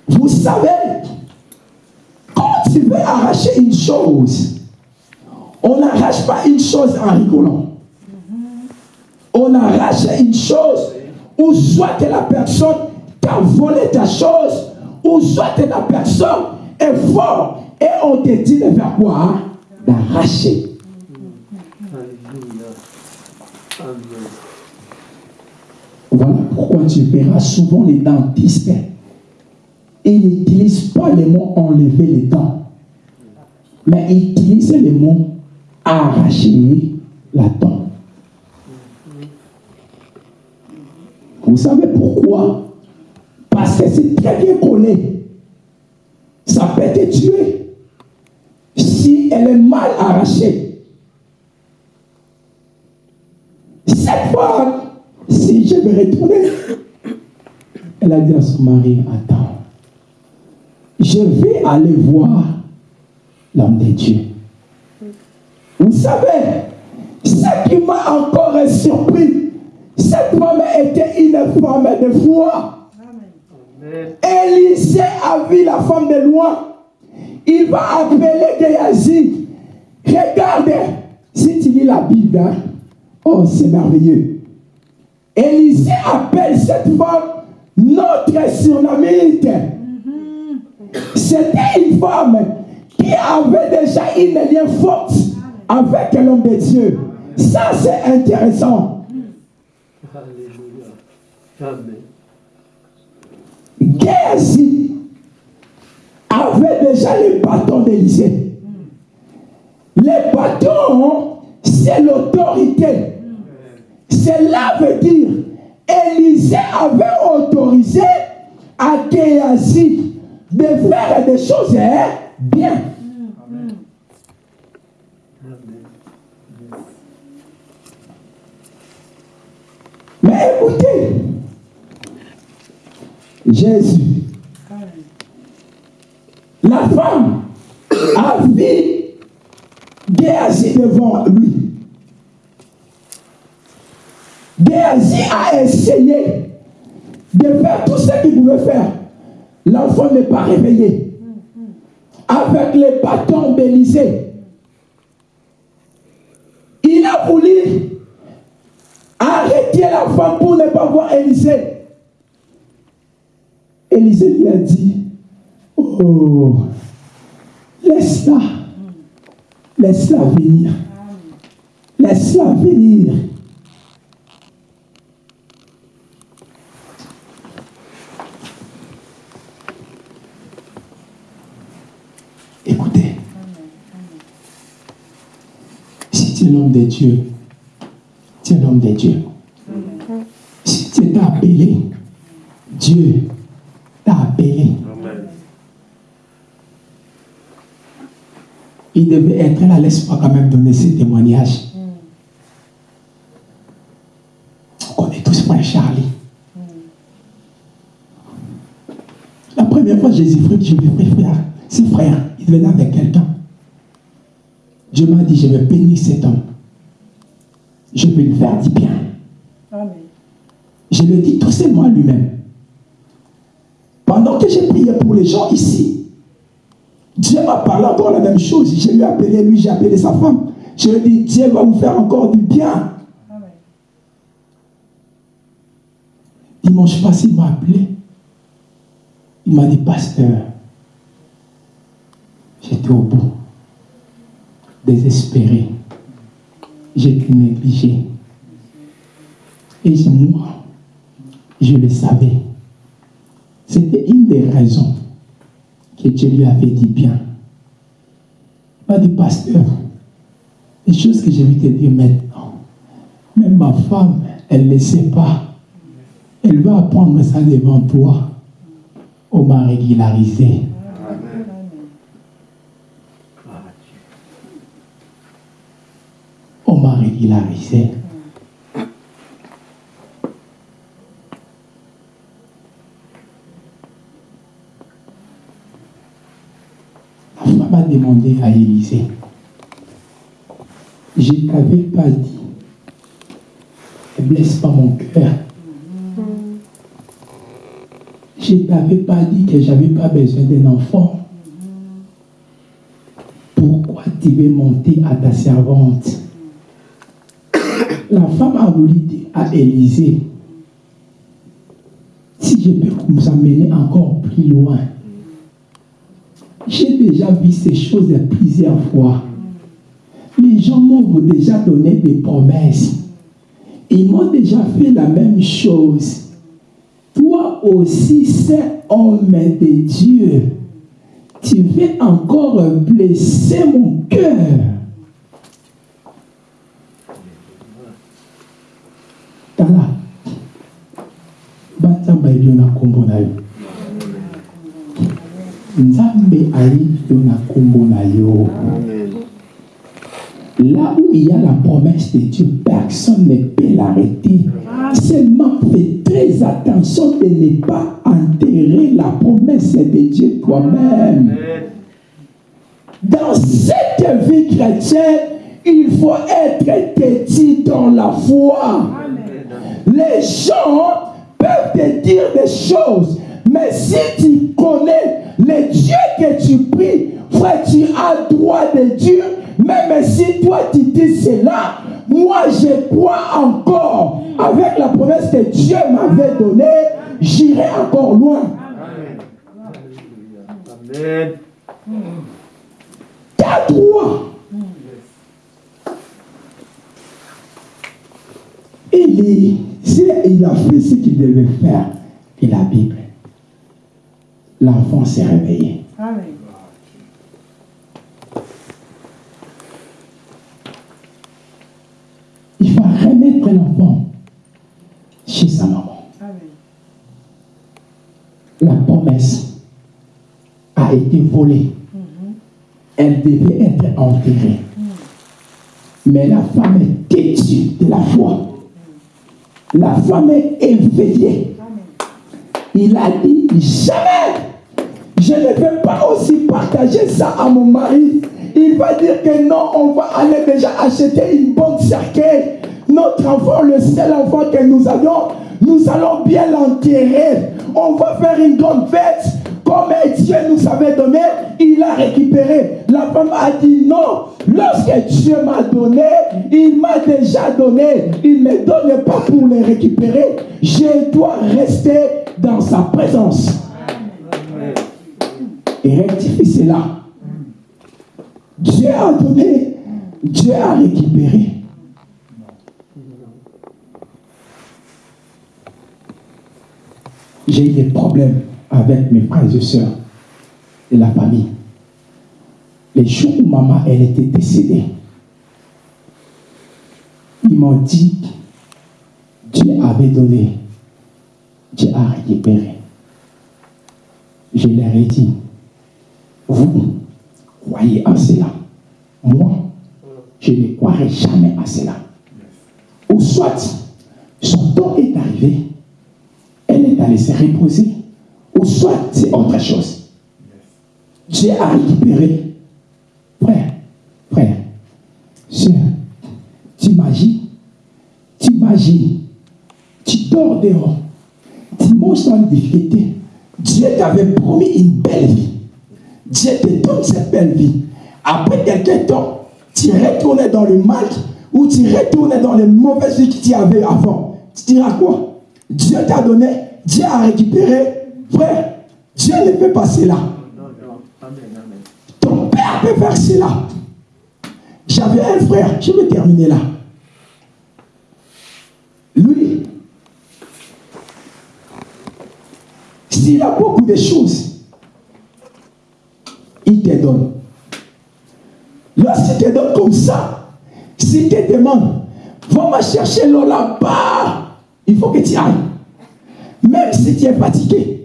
Vous savez, quand tu veux arracher une chose, on n'arrache pas une chose en rigolant. On arrache une chose où soit que la personne t'a volé ta chose, ou soit que la personne est forte et on te dit de faire quoi? D'arracher. Voilà pourquoi tu verras souvent les dentistes. Ils n'utilisent pas le mot enlever les dents, mais ils utilisent le mot arracher la dent. Vous savez pourquoi? Parce que c'est très bien connu. Ça peut te tuer si elle est mal arrachée. Cette fois, si je vais retourner, elle a dit à son mari, attends, je vais aller voir l'homme de Dieu. Vous savez, ce qui m'a encore surpris, cette femme était une femme de foi. Élisée a vu la femme de loin. Il va appeler Géasi. Regarde, si tu lis la Bible, hein, oh, c'est merveilleux. Élisée appelle cette femme notre surnomite. C'était une femme qui avait déjà une lien forte avec l'homme de Dieu. Ça, c'est intéressant. Géasi avait déjà les bâtons d'Élysée? Les bâtons, c'est l'autorité. Cela veut dire, Élisée avait autorisé à Géasi de faire des choses hein, bien. Amen. Mais écoutez, Jésus, la femme a vu Géasi devant lui. Géasi a essayé de faire tout ce qu'il pouvait faire. L'enfant n'est pas réveillé. Avec les bâtons d'Élysée. Il a voulu ah, arrêtez la femme pour ne pas voir Élisée. Élisée lui a dit, oh, laisse-la, laisse-la venir, laisse-la venir. Écoutez, si tu es l'homme de Dieu, tu es l'homme de Dieu. Si Dieu t'a appelé, Dieu t'a appelé. Il devait être là, laisse-moi quand même donner ce témoignage. On connaît tous frère Charlie. La première fois, Jésus-Christ, je lui ai frère, c'est frère, il venait avec quelqu'un. Dieu m'a dit, je vais bénir cet homme. Je vais lui faire du bien. Amen. Je le dis tout seulement à lui-même. Pendant que j'ai prié pour les gens ici, Dieu m'a parlé encore la même chose. Je lui ai appelé lui, j'ai appelé sa femme. Je lui ai dit, Dieu va vous faire encore du bien. Amen. Dimanche passé, il m'a appelé. Il m'a dit, pasteur, j'étais au bout, désespéré. J'étais négligé. Et j'ai- moi, je le savais. C'était une des raisons que Dieu lui avait dit bien. M'a dit, pasteur, les choses que je vais te dire maintenant, même ma femme, elle ne sait pas. Elle va apprendre ça devant toi. On m'a régularisé. M'a régularisé. La femme a demandé à Élisée. Je ne t'avais pas dit. Ne blesse pas mon cœur. Je ne t'avais pas dit que je n'avais pas besoin d'un enfant. Pourquoi tu veux monter à ta servante? La femme a voulu dire à Élisée, si je peux vous amener encore plus loin, j'ai déjà vu ces choses plusieurs fois. Les gens m'ont déjà donné des promesses. Ils m'ont déjà fait la même chose. Toi aussi, c'est homme de Dieu. Tu veux encore blesser mon cœur. Là où il y a la promesse de Dieu, personne ne peut l'arrêter. Seulement fais très attention de ne pas enterrer la promesse de Dieu toi-même. Dans cette vie chrétienne, il faut être têtu dans la foi. Les gens peuvent te dire des choses, mais si tu connais le Dieu que tu pries, frère, tu as droit de Dieu, même si toi tu dis cela, moi je crois encore, avec la promesse que Dieu m'avait donnée, j'irai encore loin. Amen. Tu as droit. Il, est- il a fait ce qu'il devait faire, et la Bible, l'enfant s'est réveillé. Amen. Il va remettre l'enfant chez sa maman. Amen. La promesse a été volée. Elle devait être enterrée. Mais la femme est têtue de la foi. La femme est éveillée. Il a dit jamais. Je ne vais pas aussi partager ça à mon mari. Il va dire que non, on va aller déjà acheter une bonne cercueil. Notre enfant, le seul enfant que nous avions, nous allons bien l'enterrer. On va faire une grande fête. Comme Dieu nous avait donné, il a récupéré. La femme a dit non. Lorsque Dieu m'a donné, il m'a déjà donné. Il ne me donne pas pour les récupérer. Je dois rester dans sa présence. Et rectifie cela. Dieu a donné, Dieu a récupéré. J'ai eu des problèmes avec mes frères et sœurs de la famille. Les jours où maman, elle était décédée, Ils m'ont dit, Dieu avait donné, Dieu a récupéré. Je leur ai dit, vous croyez à cela. Moi, je ne croirai jamais à cela. Ou soit, son temps est arrivé, allée se reposer, ou soit c'est autre chose. Dieu a récupéré. Frère, frère, sœur, t'imagines, t'imagines, tu dors dehors, tu manges dans une difficulté. Dieu t'avait promis une belle vie. Dieu te donne cette belle vie. Après quelques temps, tu retournes dans le mal ou tu retournes dans les mauvaises vies que tu avais avant. Tu diras quoi? Dieu t'a donné, Dieu a récupéré. Frère, Dieu ne peut pas cela. Ton père peut faire cela. J'avais un frère, je vais terminer là. Lui, s'il a beaucoup de choses, il te donne. Lorsqu'il te donne comme ça, s'il te demande, va me chercher l'eau là-bas, il faut que tu ailles. Même si tu es fatigué,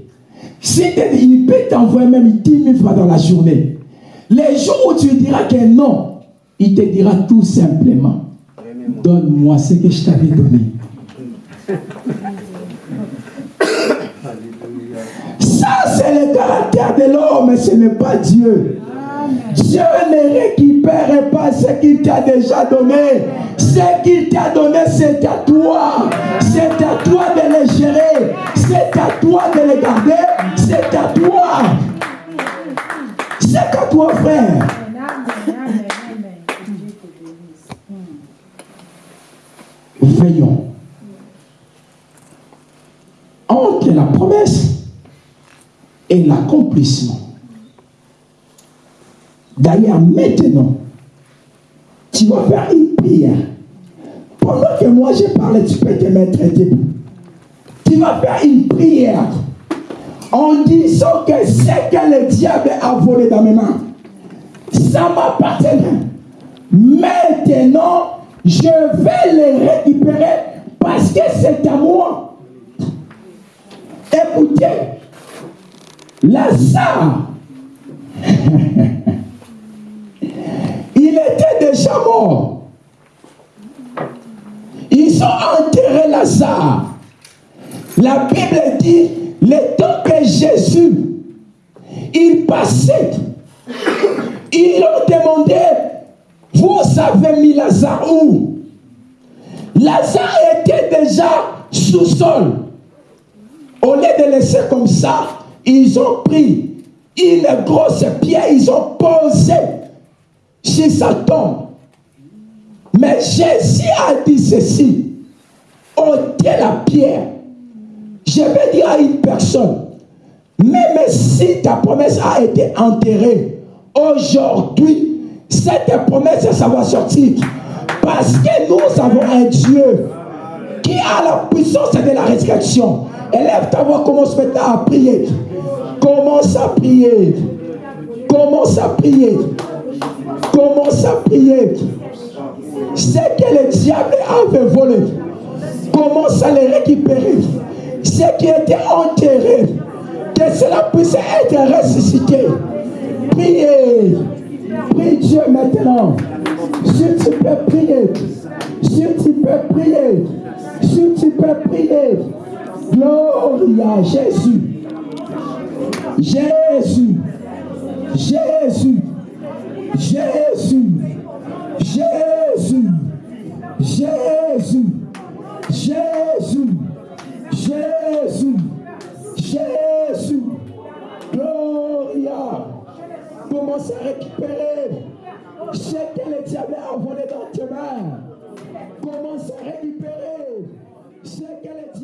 te dit, il peut t'envoyer même 10 000 fois dans la journée. Les jours où tu diras que non, il te dira tout simplement, donne-moi ce que je t'avais donné. Ça, c'est le caractère de l'homme, ce n'est pas Dieu. Dieu ne récupère pas ce qu'il t'a déjà donné. Ce qu'il t'a donné, c'est à toi. C'est à toi de le gérer. C'est à toi de le garder. C'est à toi. C'est à toi, frère. Veillons. Entre la promesse et l'accomplissement. D'ailleurs, maintenant, tu vas faire une Pendant que moi je parle, tu peux te mettre debout. Tu vas faire une prière en disant que ce que le diable a volé dans mes mains, ça m'appartient. Maintenant, je vais le récupérer parce que c'est à moi. Écoutez, Lazare, (laughs) il était déjà mort. Ils ont enterré Lazare. La Bible dit, le temps que Jésus, il passait, ils ont demandé, vous avez mis Lazare où? Lazare était déjà sous-sol. Au lieu de laisser comme ça, ils ont pris une grosse pierre, ils ont posé sur sa tombe. Mais Jésus a dit ceci, ôtez la pierre. Je vais dire à une personne, même si ta promesse a été enterrée, aujourd'hui, cette promesse, ça va sortir. Parce que nous avons un Dieu qui a la puissance de la résurrection. Élève ta voix, commence maintenant à prier. Commence à prier. Commence à prier. Commence à prier. Ce que le diable avait volé, commence à le récupérer? Ce qui était enterré, que cela puisse être ressuscité. Priez. Prie Dieu maintenant. Si tu peux prier, si tu peux prier, si tu peux prier, gloire à Jésus. Jésus, Jésus, Jésus, Jésus, Jésus, Jésus, Jésus, Jésus, Gloria. Commence à récupérer? Jetez les diamants à voler dans tes mains. Commence à récupérer? Jetez les.